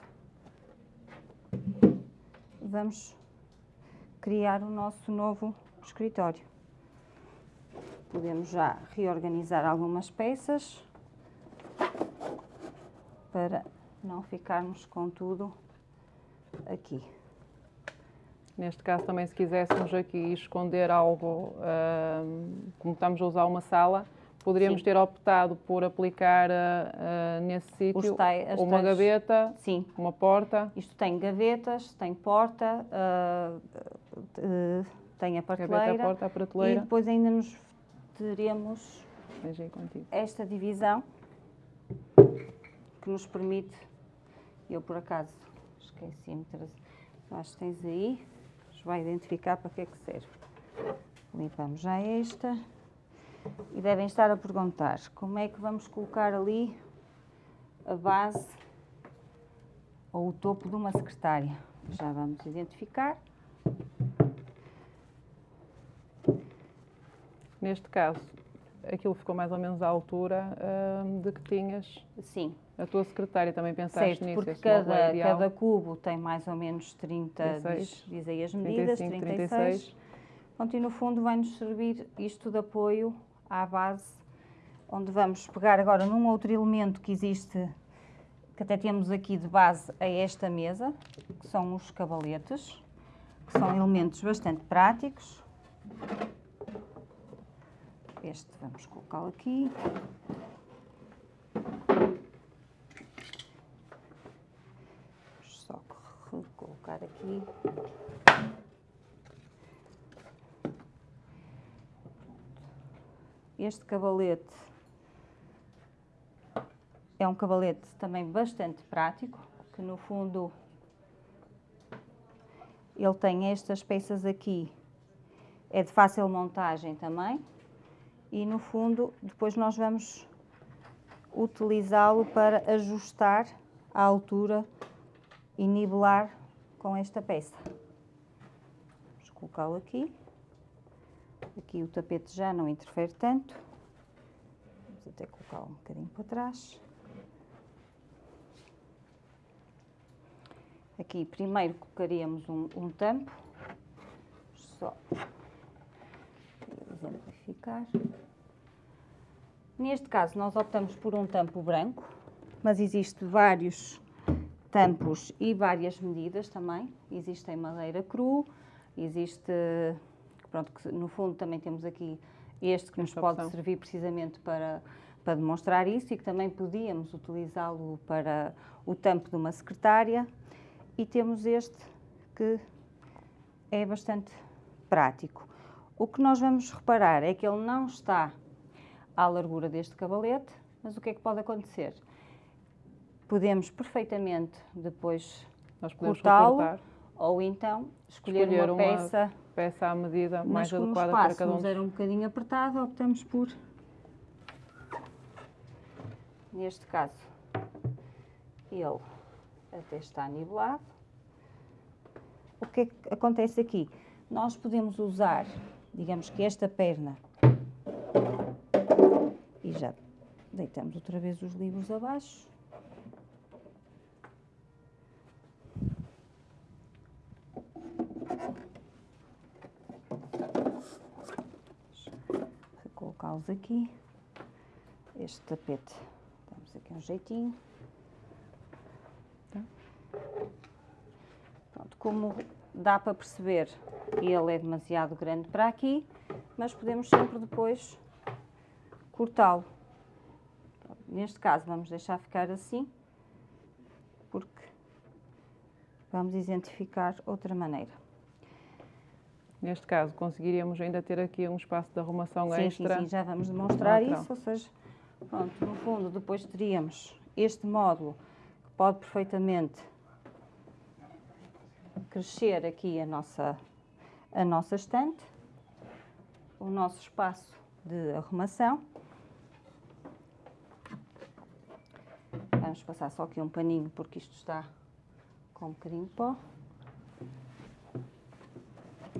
vamos criar o nosso novo escritório. Podemos já reorganizar algumas peças para não ficarmos com tudo aqui. Neste caso, também, se quiséssemos aqui esconder algo, ahm, como estamos a usar uma sala, poderíamos Sim. ter optado por aplicar ah, nesse sítio uma gaveta, Sim, uma porta, Isto tem gavetas, tem porta, ah, ah, tem a gaveta, prateleira porta, a e prateleira. depois ainda nos teremos esta divisão que nos permite, eu por acaso esqueci-me de trazer, acho que tens aí, vai identificar para que é que serve. Limpamos já esta e devem estar a perguntar como é que vamos colocar ali a base ou o topo de uma secretária. Já vamos identificar. Neste caso, aquilo ficou mais ou menos à altura ahm, de que tinhas Sim, a tua secretária. Também pensaste certo, nisso? porque é cada, ideal. cada cubo tem mais ou menos 30, 36, diz, diz aí as medidas, 35, 36. 36. Pronto, e no fundo vai-nos servir isto de apoio à base, onde vamos pegar agora num outro elemento que existe, que até temos aqui de base a esta mesa, que são os cavaletes, que são elementos bastante práticos. Este vamos colocá-lo aqui. Vamos só colocar aqui. Este cavalete é um cavalete também bastante prático, que no fundo ele tem estas peças aqui, é de fácil montagem também, e no fundo depois nós vamos utilizá-lo para ajustar a altura e nivelar com esta peça. Vamos colocá-lo aqui. Aqui o tapete já não interfere tanto. Vamos até colocá-lo um bocadinho para trás. Aqui primeiro colocaríamos um, um tampo. Só exemplificar. Neste caso nós optamos por um tampo branco, mas existe vários tampos e várias medidas também. Existe em madeira cru, existe, pronto, que no fundo também temos aqui este que nos Esta pode opção. servir precisamente para, para demonstrar isso e que também podíamos utilizá-lo para o tampo de uma secretária. E temos este que é bastante prático. O que nós vamos reparar é que ele não está à largura deste cavalete, mas o que é que pode acontecer? Podemos perfeitamente depois cortá-lo ou então escolher, Escolher uma, uma peça, peça à medida mas mais adequada para cada um. dos- era um bocadinho apertado, optamos por, neste caso, ele até está nivelado. O que é que acontece aqui? Nós podemos usar, digamos que esta perna, e já deitamos outra vez os livros abaixo. Colocá-los aqui. Este tapete, damos aqui um jeitinho. Tá? Pronto, como dá para perceber, ele é demasiado grande para aqui, mas podemos sempre depois cortá-lo. Neste caso, vamos deixar ficar assim, porque vamos exemplificar outra maneira. Neste caso, conseguiríamos ainda ter aqui um espaço de arrumação sim, extra. Sim, sim, já vamos demonstrar Lateral. isso, ou seja, pronto, no fundo, depois teríamos este módulo que pode perfeitamente crescer aqui a nossa, a nossa estante, o nosso espaço de arrumação. Vamos passar só aqui um paninho porque isto está com um bocadinho de pó.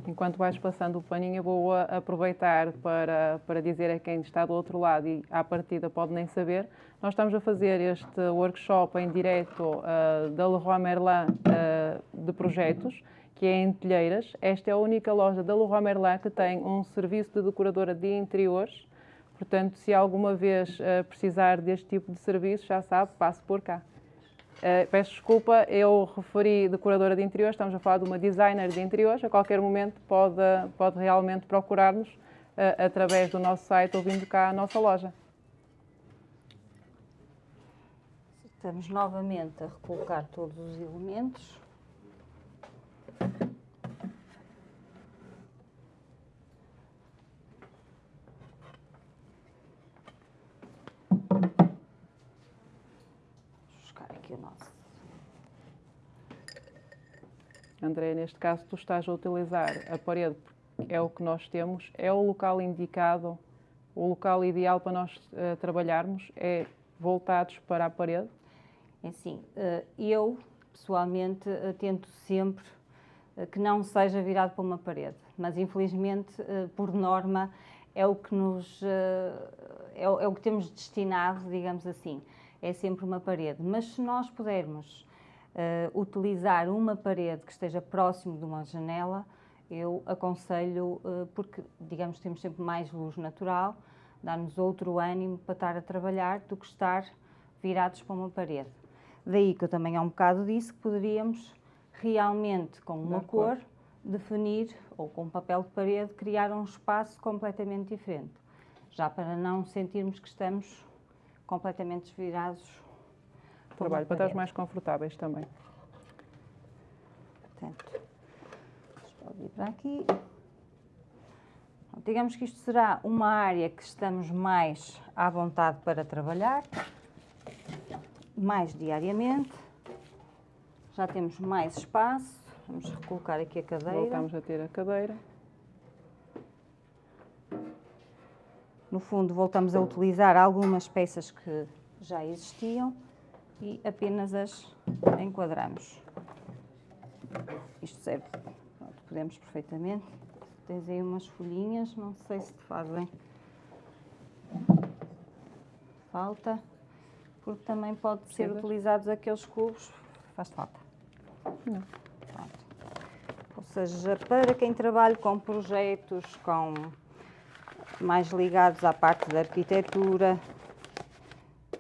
Enquanto vais passando o paninho, eu vou aproveitar para, para dizer a quem está do outro lado e à partida pode nem saber, nós estamos a fazer este workshop em direto ah, da Leroy Merlin ah, de projetos, que é em Telheiras. Esta é a única loja da Leroy Merlin que tem um serviço de decoradora de interiores. Portanto, se alguma vez ah, precisar deste tipo de serviço, já sabe, passe por cá. Uh, peço desculpa, eu referi decoradora de interiores, estamos a falar de uma designer de interiores. A qualquer momento pode, pode realmente procurar-nos uh, através do nosso site ou vindo cá à nossa loja. Estamos novamente a recolocar todos os elementos. Vou buscar aqui o nosso. André, neste caso, tu estás a utilizar a parede, porque é o que nós temos, é o local indicado, o local ideal para nós uh, trabalharmos, é voltados para a parede. Assim, eu pessoalmente eh, tento sempre que não seja virado para uma parede, mas infelizmente, por norma, é o que nos é, o- é o que temos destinado, digamos assim, é sempre uma parede. Mas se nós pudermos eh, utilizar uma parede que esteja próximo de uma janela, eu aconselho, eh, porque digamos temos sempre mais luz natural, dá-nos outro ânimo para estar a trabalhar do que estar virados para uma parede. Daí que eu também há um bocado disse que poderíamos realmente, com uma cor. cor, definir, ou com papel de parede, criar um espaço completamente diferente. Já para não sentirmos que estamos completamente virados Trabalho para estar mais confortáveis também. Portanto, pode vir para aqui. Digamos que isto será uma área que estamos mais à vontade para trabalhar, mais diariamente. Já temos mais espaço. Vamos recolocar aqui a cadeira. Voltamos a ter a cadeira. No fundo, voltamos a utilizar algumas peças que já existiam e apenas as enquadramos. Isto serve, pronto, podemos perfeitamente. Tens aí umas folhinhas, não sei se te fazem falta, porque também pode ser utilizados aqueles cubos. Faz falta. Não. Pronto. Ou seja, para quem trabalha com projetos, com mais ligados à parte da arquitetura,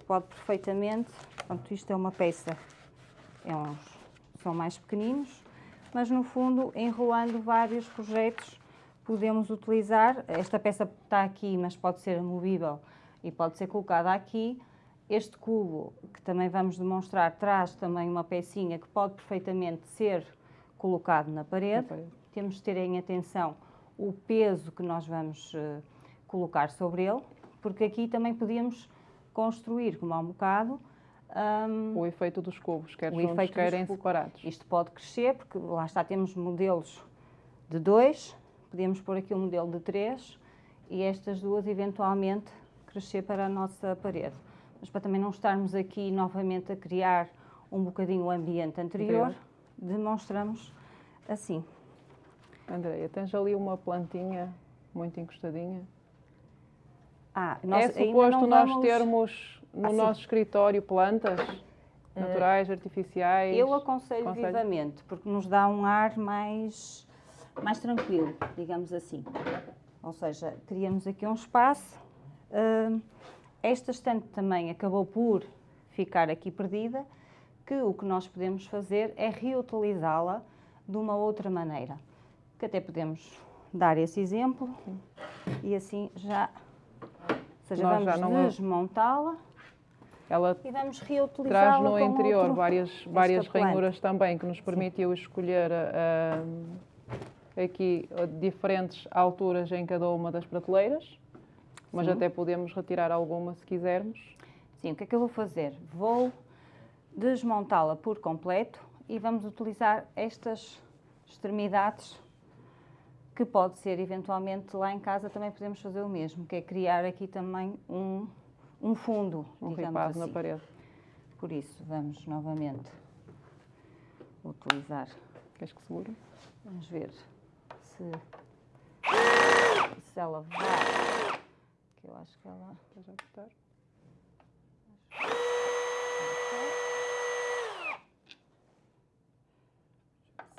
pode perfeitamente. Pronto, isto é uma peça, é uns, são mais pequeninos, mas no fundo, enrolando vários projetos, podemos utilizar. Esta peça está aqui, mas pode ser movível e pode ser colocada aqui. Este cubo, que também vamos demonstrar, traz também uma pecinha que pode perfeitamente ser colocado na parede. Na parede. Temos de ter em atenção o peso que nós vamos eh, colocar sobre ele, porque aqui também podíamos construir, como há um bocado, hum, O efeito dos cubos, quer O juntos, efeito quer em separados. isto pode crescer, porque lá está, temos modelos de dois, podemos pôr aqui um modelo de três e estas duas eventualmente crescer para a nossa parede. Mas para também não estarmos aqui novamente a criar um bocadinho o ambiente anterior, demonstramos assim. Andreia, tens ali uma plantinha muito encostadinha. Ah, é nós ainda suposto nós vamos- termos no Ah, nosso escritório plantas naturais, artificiais? Eu aconselho vivamente, porque nos dá um ar mais, mais tranquilo, digamos assim. Ou seja, criamos aqui um espaço. hum, esta estante também acabou por ficar aqui perdida, que o que nós podemos fazer é reutilizá-la de uma outra maneira. Que até podemos dar esse exemplo e assim já. Ou seja, Nós vamos desmontá-la Ela e vamos reutilizá-la. traz no interior outro- várias, várias ranhuras também, que nos permitiu escolher a, aqui eh, diferentes alturas em cada uma das prateleiras, mas Sim. até podemos retirar alguma se quisermos. Sim, o que é que eu vou fazer? Vou desmontá-la por completo e vamos utilizar estas extremidades que pode ser eventualmente lá em casa também podemos fazer o mesmo, que é criar aqui também um, um fundo, Um ripado assim. na parede. Por isso, vamos novamente utilizar. Queres que segure? Vamos ver se, se ela vai. Que eu acho que ela. Estás a apertar?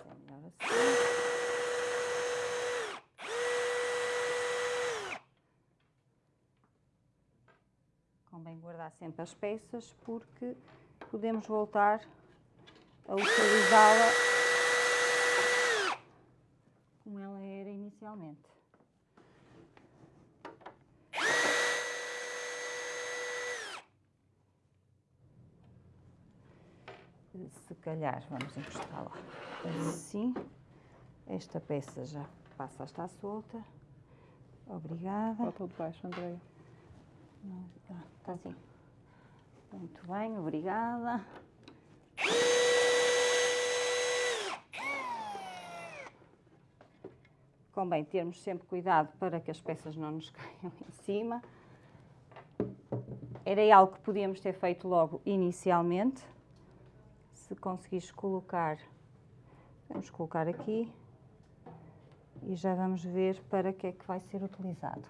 É melhor assim. Convém guardar sempre as peças porque podemos voltar a utilizá-la como ela era inicialmente. Se calhar vamos encostá-la assim. Esta peça já passa a estar solta. Obrigada. Falta o de baixo, Andréia. Está tá assim. Muito bem, obrigada. Convém termos sempre cuidado para que as peças não nos caiam em cima. Era algo que podíamos ter feito logo inicialmente. Se conseguires colocar, vamos colocar aqui e já vamos ver para que é que vai ser utilizado.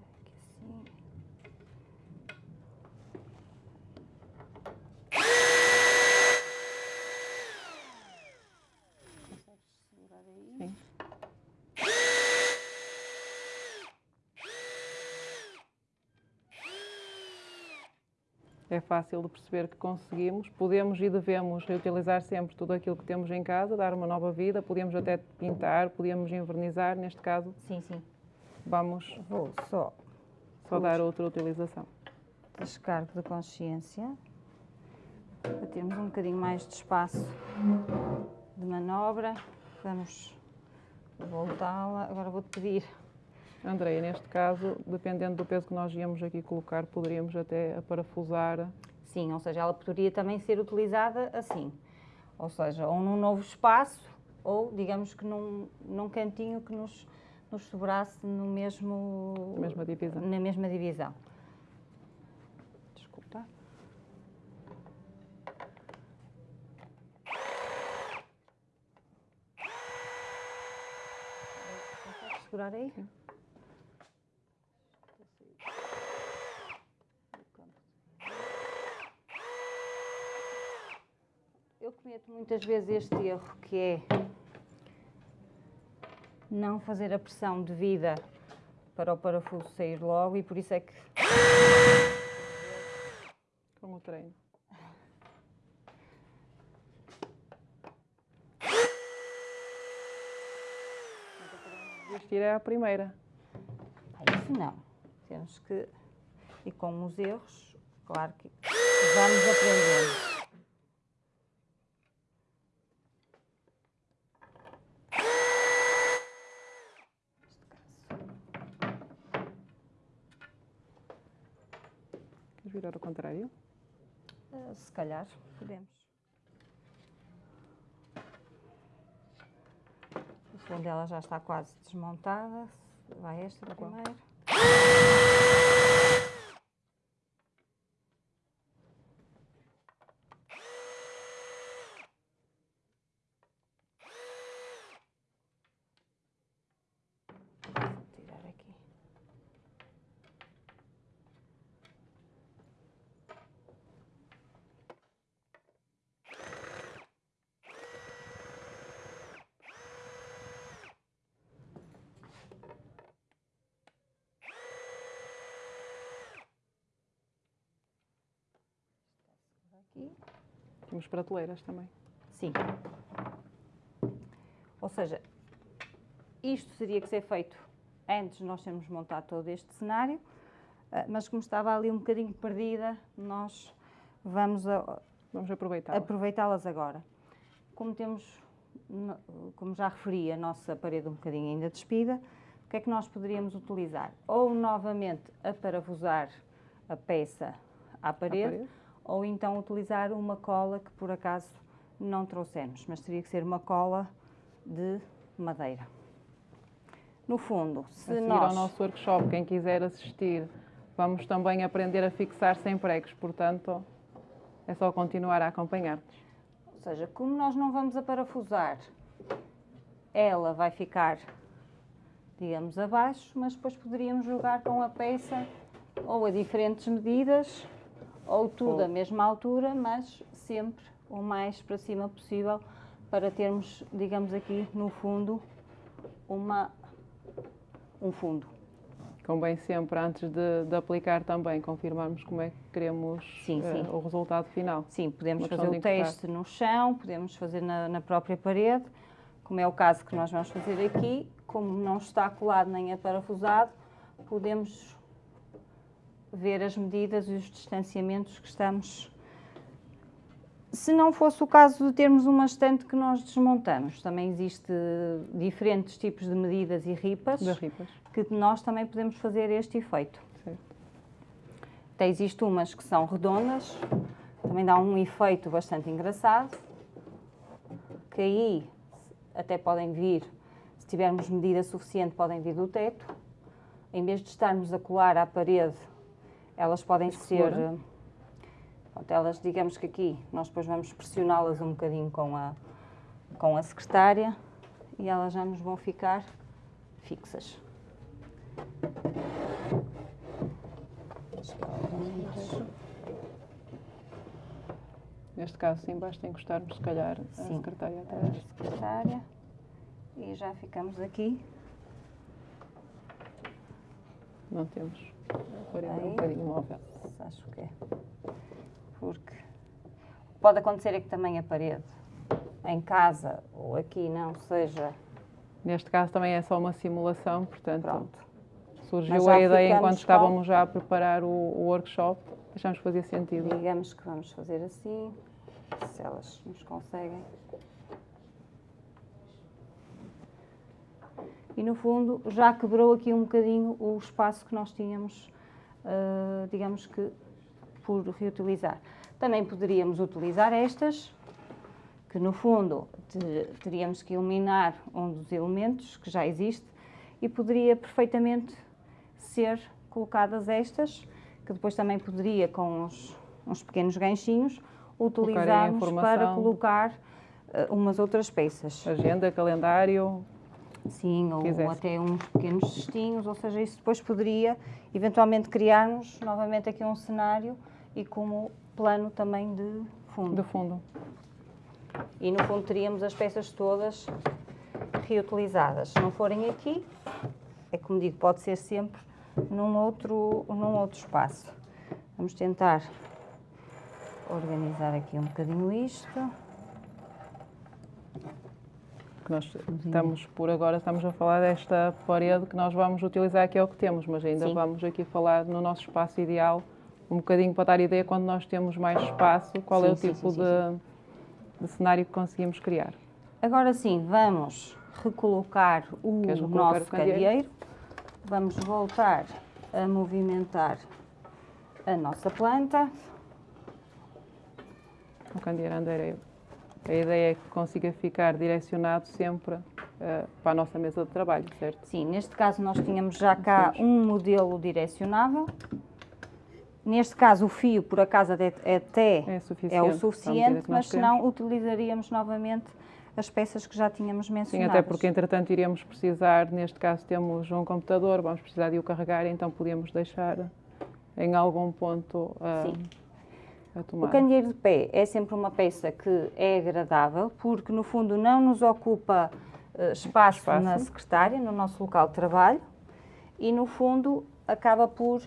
Aqui assim. Consegues segurar aí? Sim. É fácil de perceber que conseguimos. Podemos e devemos reutilizar sempre tudo aquilo que temos em casa, dar uma nova vida. Podemos até pintar, podemos envernizar. Neste caso, Sim, sim. vamos Vou só só dar outra utilização. descargo de consciência para termos um bocadinho mais de espaço de manobra. Vamos voltá-la. Agora vou-te pedir. Andréia, neste caso, dependendo do peso que nós íamos aqui colocar, poderíamos até parafusar. Sim, ou seja, ela poderia também ser utilizada assim. Ou seja, ou num novo espaço, ou digamos que num, num cantinho que nos, nos sobrasse no mesmo, Na mesma divisão. na mesma divisão. Desculpa. Segurar aí? Sim. Eu cometo muitas vezes este erro que é não fazer a pressão devida para o parafuso sair logo e por isso é que Com o treino. Desistir é a primeira. Ah, isso não. Temos que e com os erros, claro que vamos aprendendo. Virar ao contrário? Ah, Se calhar podemos. A segunda ela já está quase desmontada. Vai esta Tá primeiro. Vou tirar aqui. Aqui. Temos prateleiras também. Sim. Ou seja, isto teria que ser feito antes de nós termos montado todo este cenário, ah, mas como estava ali um bocadinho perdida, nós vamos a- Vamos aproveitá-las agora. Como temos, como já referi, a nossa parede um bocadinho ainda despida, o que é que nós poderíamos utilizar? Ou novamente aparafusar a peça à parede, parede. Ou então utilizar uma cola que por acaso não trouxemos, mas teria que ser uma cola de madeira. No fundo, A se seguir nós... ao nosso workshop, quem quiser assistir, vamos também aprender a fixar sem pregos, portanto, é só continuar a acompanhar-nos. Ou seja, como nós não vamos a parafusar, ela vai ficar, digamos, abaixo, mas depois poderíamos jogar com a peça ou a diferentes medidas, ou tudo Ou- à mesma altura, mas sempre o mais para cima possível, para termos, digamos aqui, no fundo, uma, um fundo. Convém sempre, antes de, de aplicar também, confirmarmos como é que queremos Sim, eh, sim. o resultado final. Sim, podemos fazer o teste no chão, podemos fazer na, na própria parede, como é o caso que nós vamos fazer aqui. Como não está colado nem é parafusado, podemos ver as medidas e os distanciamentos que estamos. Se não fosse o caso de termos uma estante que nós desmontamos, também existe diferentes tipos de medidas e ripas ripas. que nós também podemos fazer este efeito. Certo. Até existe umas que são redondas, também dá um efeito bastante engraçado, que aí até podem vir, se tivermos medida suficiente, podem vir do teto. Em vez de estarmos a colar à parede, elas podem ser... eh, pronto, elas, digamos que aqui, nós depois vamos pressioná-las um bocadinho com a, com a secretária e elas já nos vão ficar fixas. Neste caso, sim, basta encostarmos, se calhar, a Sim. secretária a atrás. secretária e já ficamos aqui. Não temos. A parede é um Aí. bocadinho móvel. Acho que é. Porque pode acontecer é que também a parede em casa ou aqui não seja Neste caso também é só uma simulação, portanto, pronto. Surgiu a ideia enquanto com- estávamos já a preparar o, o workshop, achamos que fazia sentido. Digamos que vamos fazer assim, se elas nos conseguem. E no fundo já quebrou aqui um bocadinho o espaço que nós tínhamos, ah, digamos que por reutilizar. Também poderíamos utilizar estas, que no fundo te- teríamos que eliminar um dos elementos que já existe e poderia perfeitamente ser colocadas estas, que depois também poderia com uns, uns pequenos ganchinhos utilizarmos para colocar ah, umas outras peças. Agenda, calendário, Sim, ou, quisesse. até uns pequenos cestinhos, ou seja, isso depois poderia eventualmente criarmos novamente aqui um cenário e como plano também de fundo. de fundo. E no fundo teríamos as peças todas reutilizadas. Se não forem aqui, é como digo, pode ser sempre num outro, num outro espaço. Vamos tentar organizar aqui um bocadinho isto. Que nós estamos, por agora, estamos a falar desta parede que nós vamos utilizar, que é o que temos, mas ainda Sim. vamos aqui falar no nosso espaço ideal, um bocadinho para dar ideia quando nós temos mais espaço, qual é Sim, o sim, tipo sim, de, de cenário que conseguimos criar. Agora sim, vamos recolocar o Queres recolocar nosso o candeeiro? candeeiro. Vamos voltar a movimentar a nossa planta. O candeeiro andareiro. A ideia é que consiga ficar direcionado sempre eh, para a nossa mesa de trabalho, certo? Sim, neste caso nós tínhamos já cá um modelo direcionável. Neste caso o fio, por acaso, até, até É suficiente. é o suficiente, nós mas se queremos. não utilizaríamos novamente as peças que já tínhamos Sim, mencionado. até porque entretanto iremos precisar, neste caso temos um computador, vamos precisar de o carregar, então podíamos deixar em algum ponto ah, Sim. O candeeiro de pé é sempre uma peça que é agradável, porque no fundo não nos ocupa eh, espaço, Espaço. na secretária, no nosso local de trabalho, e no fundo acaba por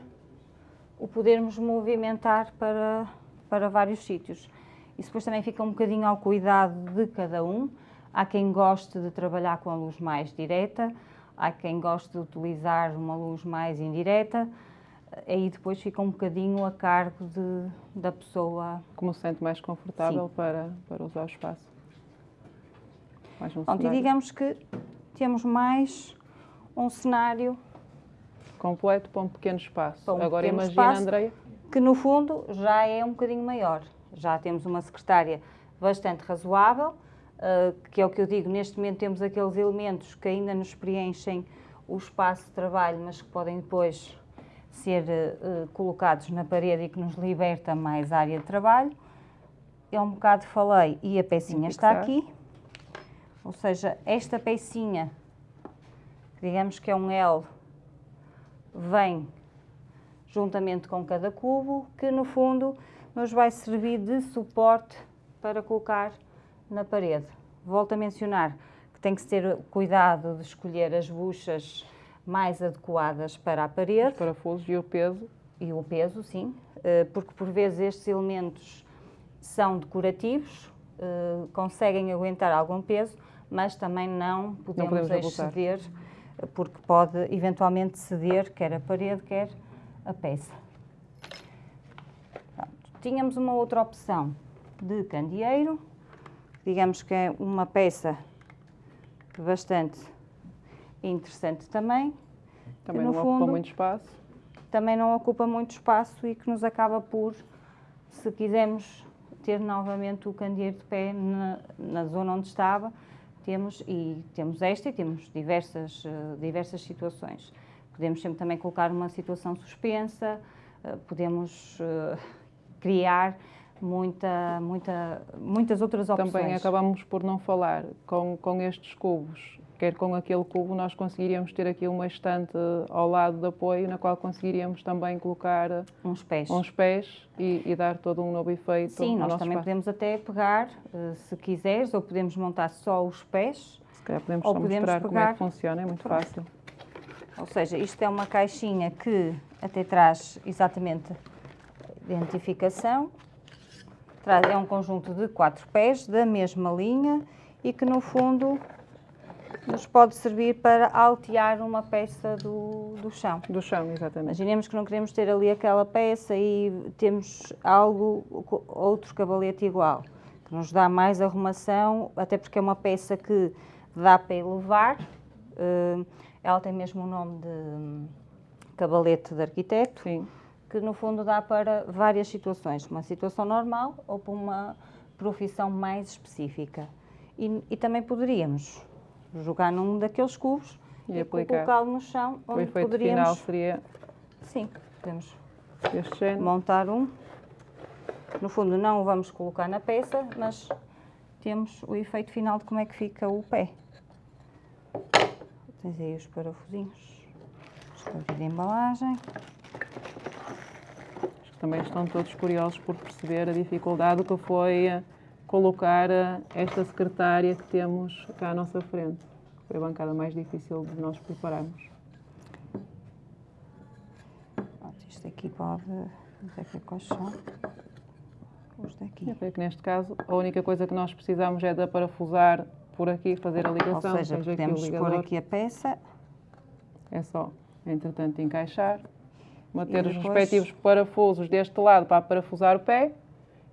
o podermos movimentar para, para vários sítios. Isso depois também fica um bocadinho ao cuidado de cada um. Há quem goste de trabalhar com a luz mais direta, há quem goste de utilizar uma luz mais indireta, aí depois fica um bocadinho a cargo de, da pessoa. Como se sente mais confortável para, para usar o espaço. Mais um Pronto, e digamos que temos mais um cenário completo para um pequeno espaço. Um Agora pequeno imagina, espaço, Andreia. Que no fundo já é um bocadinho maior. Já temos uma secretária bastante razoável, uh, que é o que eu digo, neste momento temos aqueles elementos que ainda nos preenchem o espaço de trabalho, mas que podem depois ser uh, colocados na parede e que nos liberta mais área de trabalho. Eu um bocado falei e a pecinha está aqui. Ou seja, esta pecinha, digamos que é um L, vem juntamente com cada cubo, que no fundo nos vai servir de suporte para colocar na parede. Volto a mencionar que tem que ter cuidado de escolher as buchas mais adequadas para a parede. Os parafusos e o peso. E o peso, sim, eh, porque por vezes estes elementos são decorativos, eh, conseguem aguentar algum peso, mas também não podemos, não podemos exceder, porque pode eventualmente ceder quer a parede, quer a peça. Pronto. Tínhamos uma outra opção de candeeiro, digamos que é uma peça bastante interessante também. Também não fundo, ocupa muito espaço. Também não ocupa muito espaço e que nos acaba por, se quisermos ter novamente o candeeiro de pé na, na zona onde estava, temos, e temos esta e temos diversas, uh, diversas situações. Podemos sempre também colocar uma situação suspensa, uh, podemos uh, criar muita, muita, muitas outras opções. Também acabamos por não falar com, com estes cubos quer com aquele cubo nós conseguiríamos ter aqui uma estante ao lado de apoio na qual conseguiríamos também colocar uns pés, uns pés e, e dar todo um novo efeito Sim, nós também espaço. podemos até pegar, eh, se quiseres, ou podemos montar só os pés. Se calhar podemos ou só podemos mostrar pegar... como é que funciona, é muito Pronto. fácil. Ou seja, isto é uma caixinha que até traz exatamente identificação. É um conjunto de quatro pés da mesma linha e que no fundo nos pode servir para altear uma peça do, do chão. Do chão, exatamente. Imaginemos que não queremos ter ali aquela peça e temos algo, outro cabalete igual, que nos dá mais arrumação, até porque é uma peça que dá para elevar. Uh, ela tem mesmo o nome de cabalete de arquiteto. Sim. Que no fundo dá para várias situações, uma situação normal ou para uma profissão mais específica. E, e também poderíamos jogar num daqueles cubos e, e colocá-lo no chão, onde o efeito poderíamos... final seria... Sim, podemos montar um. No fundo não o vamos colocar na peça, mas temos o efeito final de como é que fica o pé. Tens aí os parafusinhos. Escolha de embalagem. Também estão todos curiosos por perceber a dificuldade que foi colocar esta secretária que temos cá à nossa frente. Foi a bancada mais difícil de nós prepararmos. Isto aqui pode... Onde é que é colchão? Os daqui. Eu que neste caso a única coisa que nós precisamos é de parafusar por aqui, fazer a ligação. Ou seja, podemos aqui pôr aqui a peça. É só, entretanto, encaixar. Manter os respectivos parafusos deste lado para parafusar o pé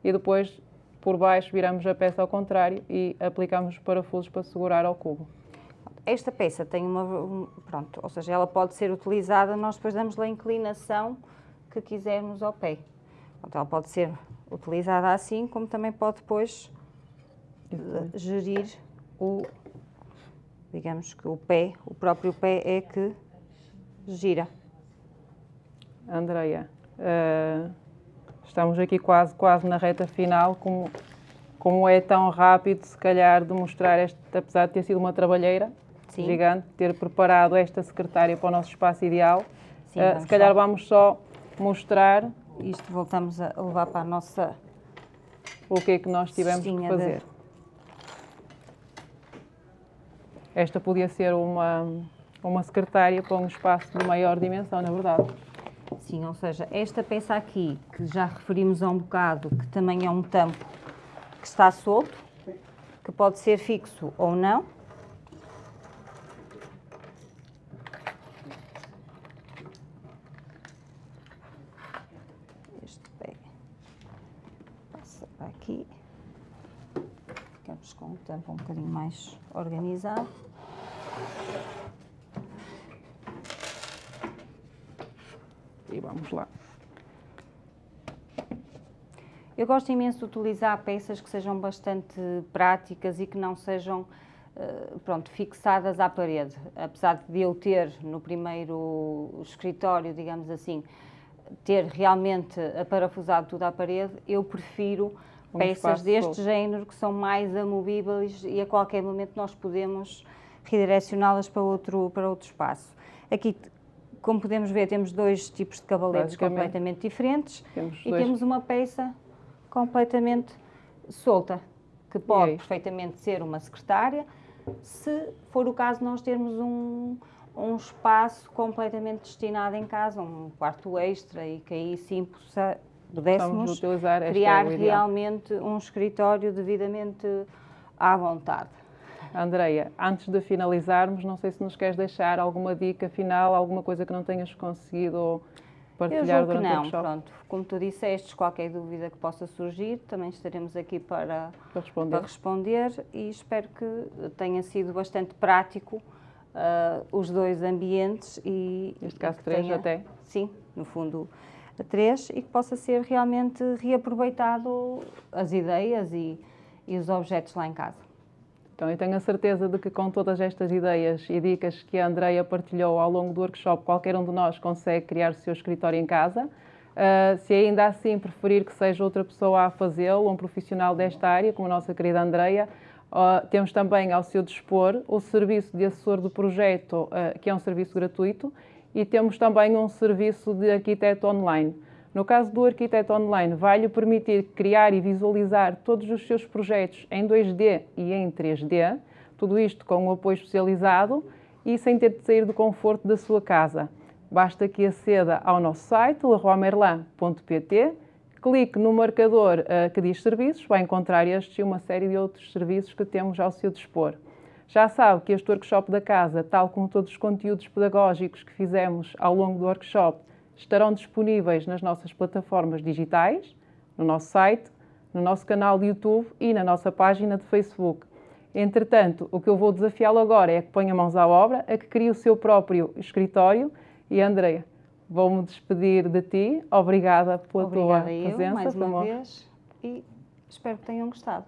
e depois por baixo viramos a peça ao contrário e aplicamos os parafusos para segurar ao cubo. Esta peça tem uma, pronto, ou seja, ela pode ser utilizada, nós depois damos-lhe a inclinação que quisermos ao pé. Pronto, ela pode ser utilizada assim, como também pode depois, depois gerir o, digamos que o pé, o próprio pé é que gira. Andreia, uh, Estamos aqui quase, quase na reta final, como, como é tão rápido, se calhar, de mostrar, este, apesar de ter sido uma trabalheira Sim. gigante, ter preparado esta secretária para o nosso espaço ideal. Sim, uh, se calhar só. vamos só mostrar. Isto voltamos a levar para a nossa. O que é que nós tivemos que fazer. De... Esta podia ser uma, uma secretária para um espaço de maior dimensão, na verdade. Assim, ou seja, esta peça aqui, que já referimos há um bocado, que também é um tampo que está solto, que pode ser fixo ou não. Este pé passa aqui. Ficamos com o tampo um bocadinho mais organizado. E vamos lá. Eu gosto imenso de utilizar peças que sejam bastante práticas e que não sejam uh, pronto, fixadas à parede. Apesar de eu ter no primeiro escritório, digamos assim, ter realmente aparafusado tudo à parede, eu prefiro um peças deste solto. género que são mais amovíveis e a qualquer momento nós podemos redirecioná-las para outro, para outro espaço. Aqui como podemos ver, temos dois tipos de cavaletes completamente diferentes temos e dois. temos uma peça completamente solta, que pode perfeitamente ser uma secretária, se for o caso nós termos um, um espaço completamente destinado em casa, um quarto extra e que aí sim pudéssemos criar realmente um escritório devidamente à vontade. Andreia, antes de finalizarmos, não sei se nos queres deixar alguma dica final, alguma coisa que não tenhas conseguido partilhar durante não, o workshop? pronto. Como tu disseste, qualquer dúvida que possa surgir, também estaremos aqui para, para, responder. para responder. e espero que tenha sido bastante prático uh, os dois ambientes e... Neste caso três tenha, até? Sim, no fundo três e que possa ser realmente reaproveitado as ideias e, e os objetos lá em casa. Então, eu tenho a certeza de que com todas estas ideias e dicas que a Andreia partilhou ao longo do workshop, qualquer um de nós consegue criar o seu escritório em casa. Uh, se ainda assim preferir que seja outra pessoa a fazê-lo, um profissional desta área, como a nossa querida Andreia, uh, temos também ao seu dispor o serviço de assessor do projeto, uh, que é um serviço gratuito, e temos também um serviço de arquiteto online. No caso do Arquiteto Online, vai-lhe permitir criar e visualizar todos os seus projetos em 2D e em 3D, tudo isto com um apoio especializado e sem ter de sair do conforto da sua casa. Basta que aceda ao nosso site, leroymerlin.pt, clique no marcador uh, que diz serviços, vai encontrar estes e uma série de outros serviços que temos ao seu dispor. Já sabe que este workshop da casa, tal como todos os conteúdos pedagógicos que fizemos ao longo do workshop, estarão disponíveis nas nossas plataformas digitais, no nosso site, no nosso canal de YouTube e na nossa página de Facebook. Entretanto, o que eu vou desafiá-lo agora é que ponha mãos à obra, a que crie o seu próprio escritório. E Andreia, vou-me despedir de ti. Obrigada pela Obrigada tua eu, presença. mais uma vez, e espero que tenham gostado.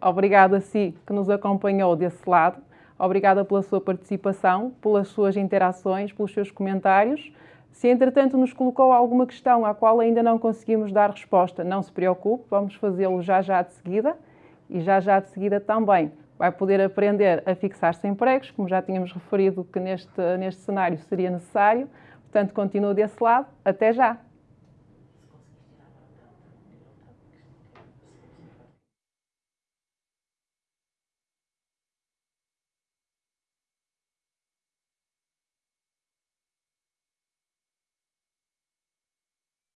Obrigada a si que nos acompanhou desse lado. Obrigada pela sua participação, pelas suas interações, pelos seus comentários. Se entretanto nos colocou alguma questão à qual ainda não conseguimos dar resposta, não se preocupe, vamos fazê-lo já já de seguida e já já de seguida também vai poder aprender a fixar sem pregos, como já tínhamos referido que neste, neste cenário seria necessário. Portanto, continua desse lado. Até já!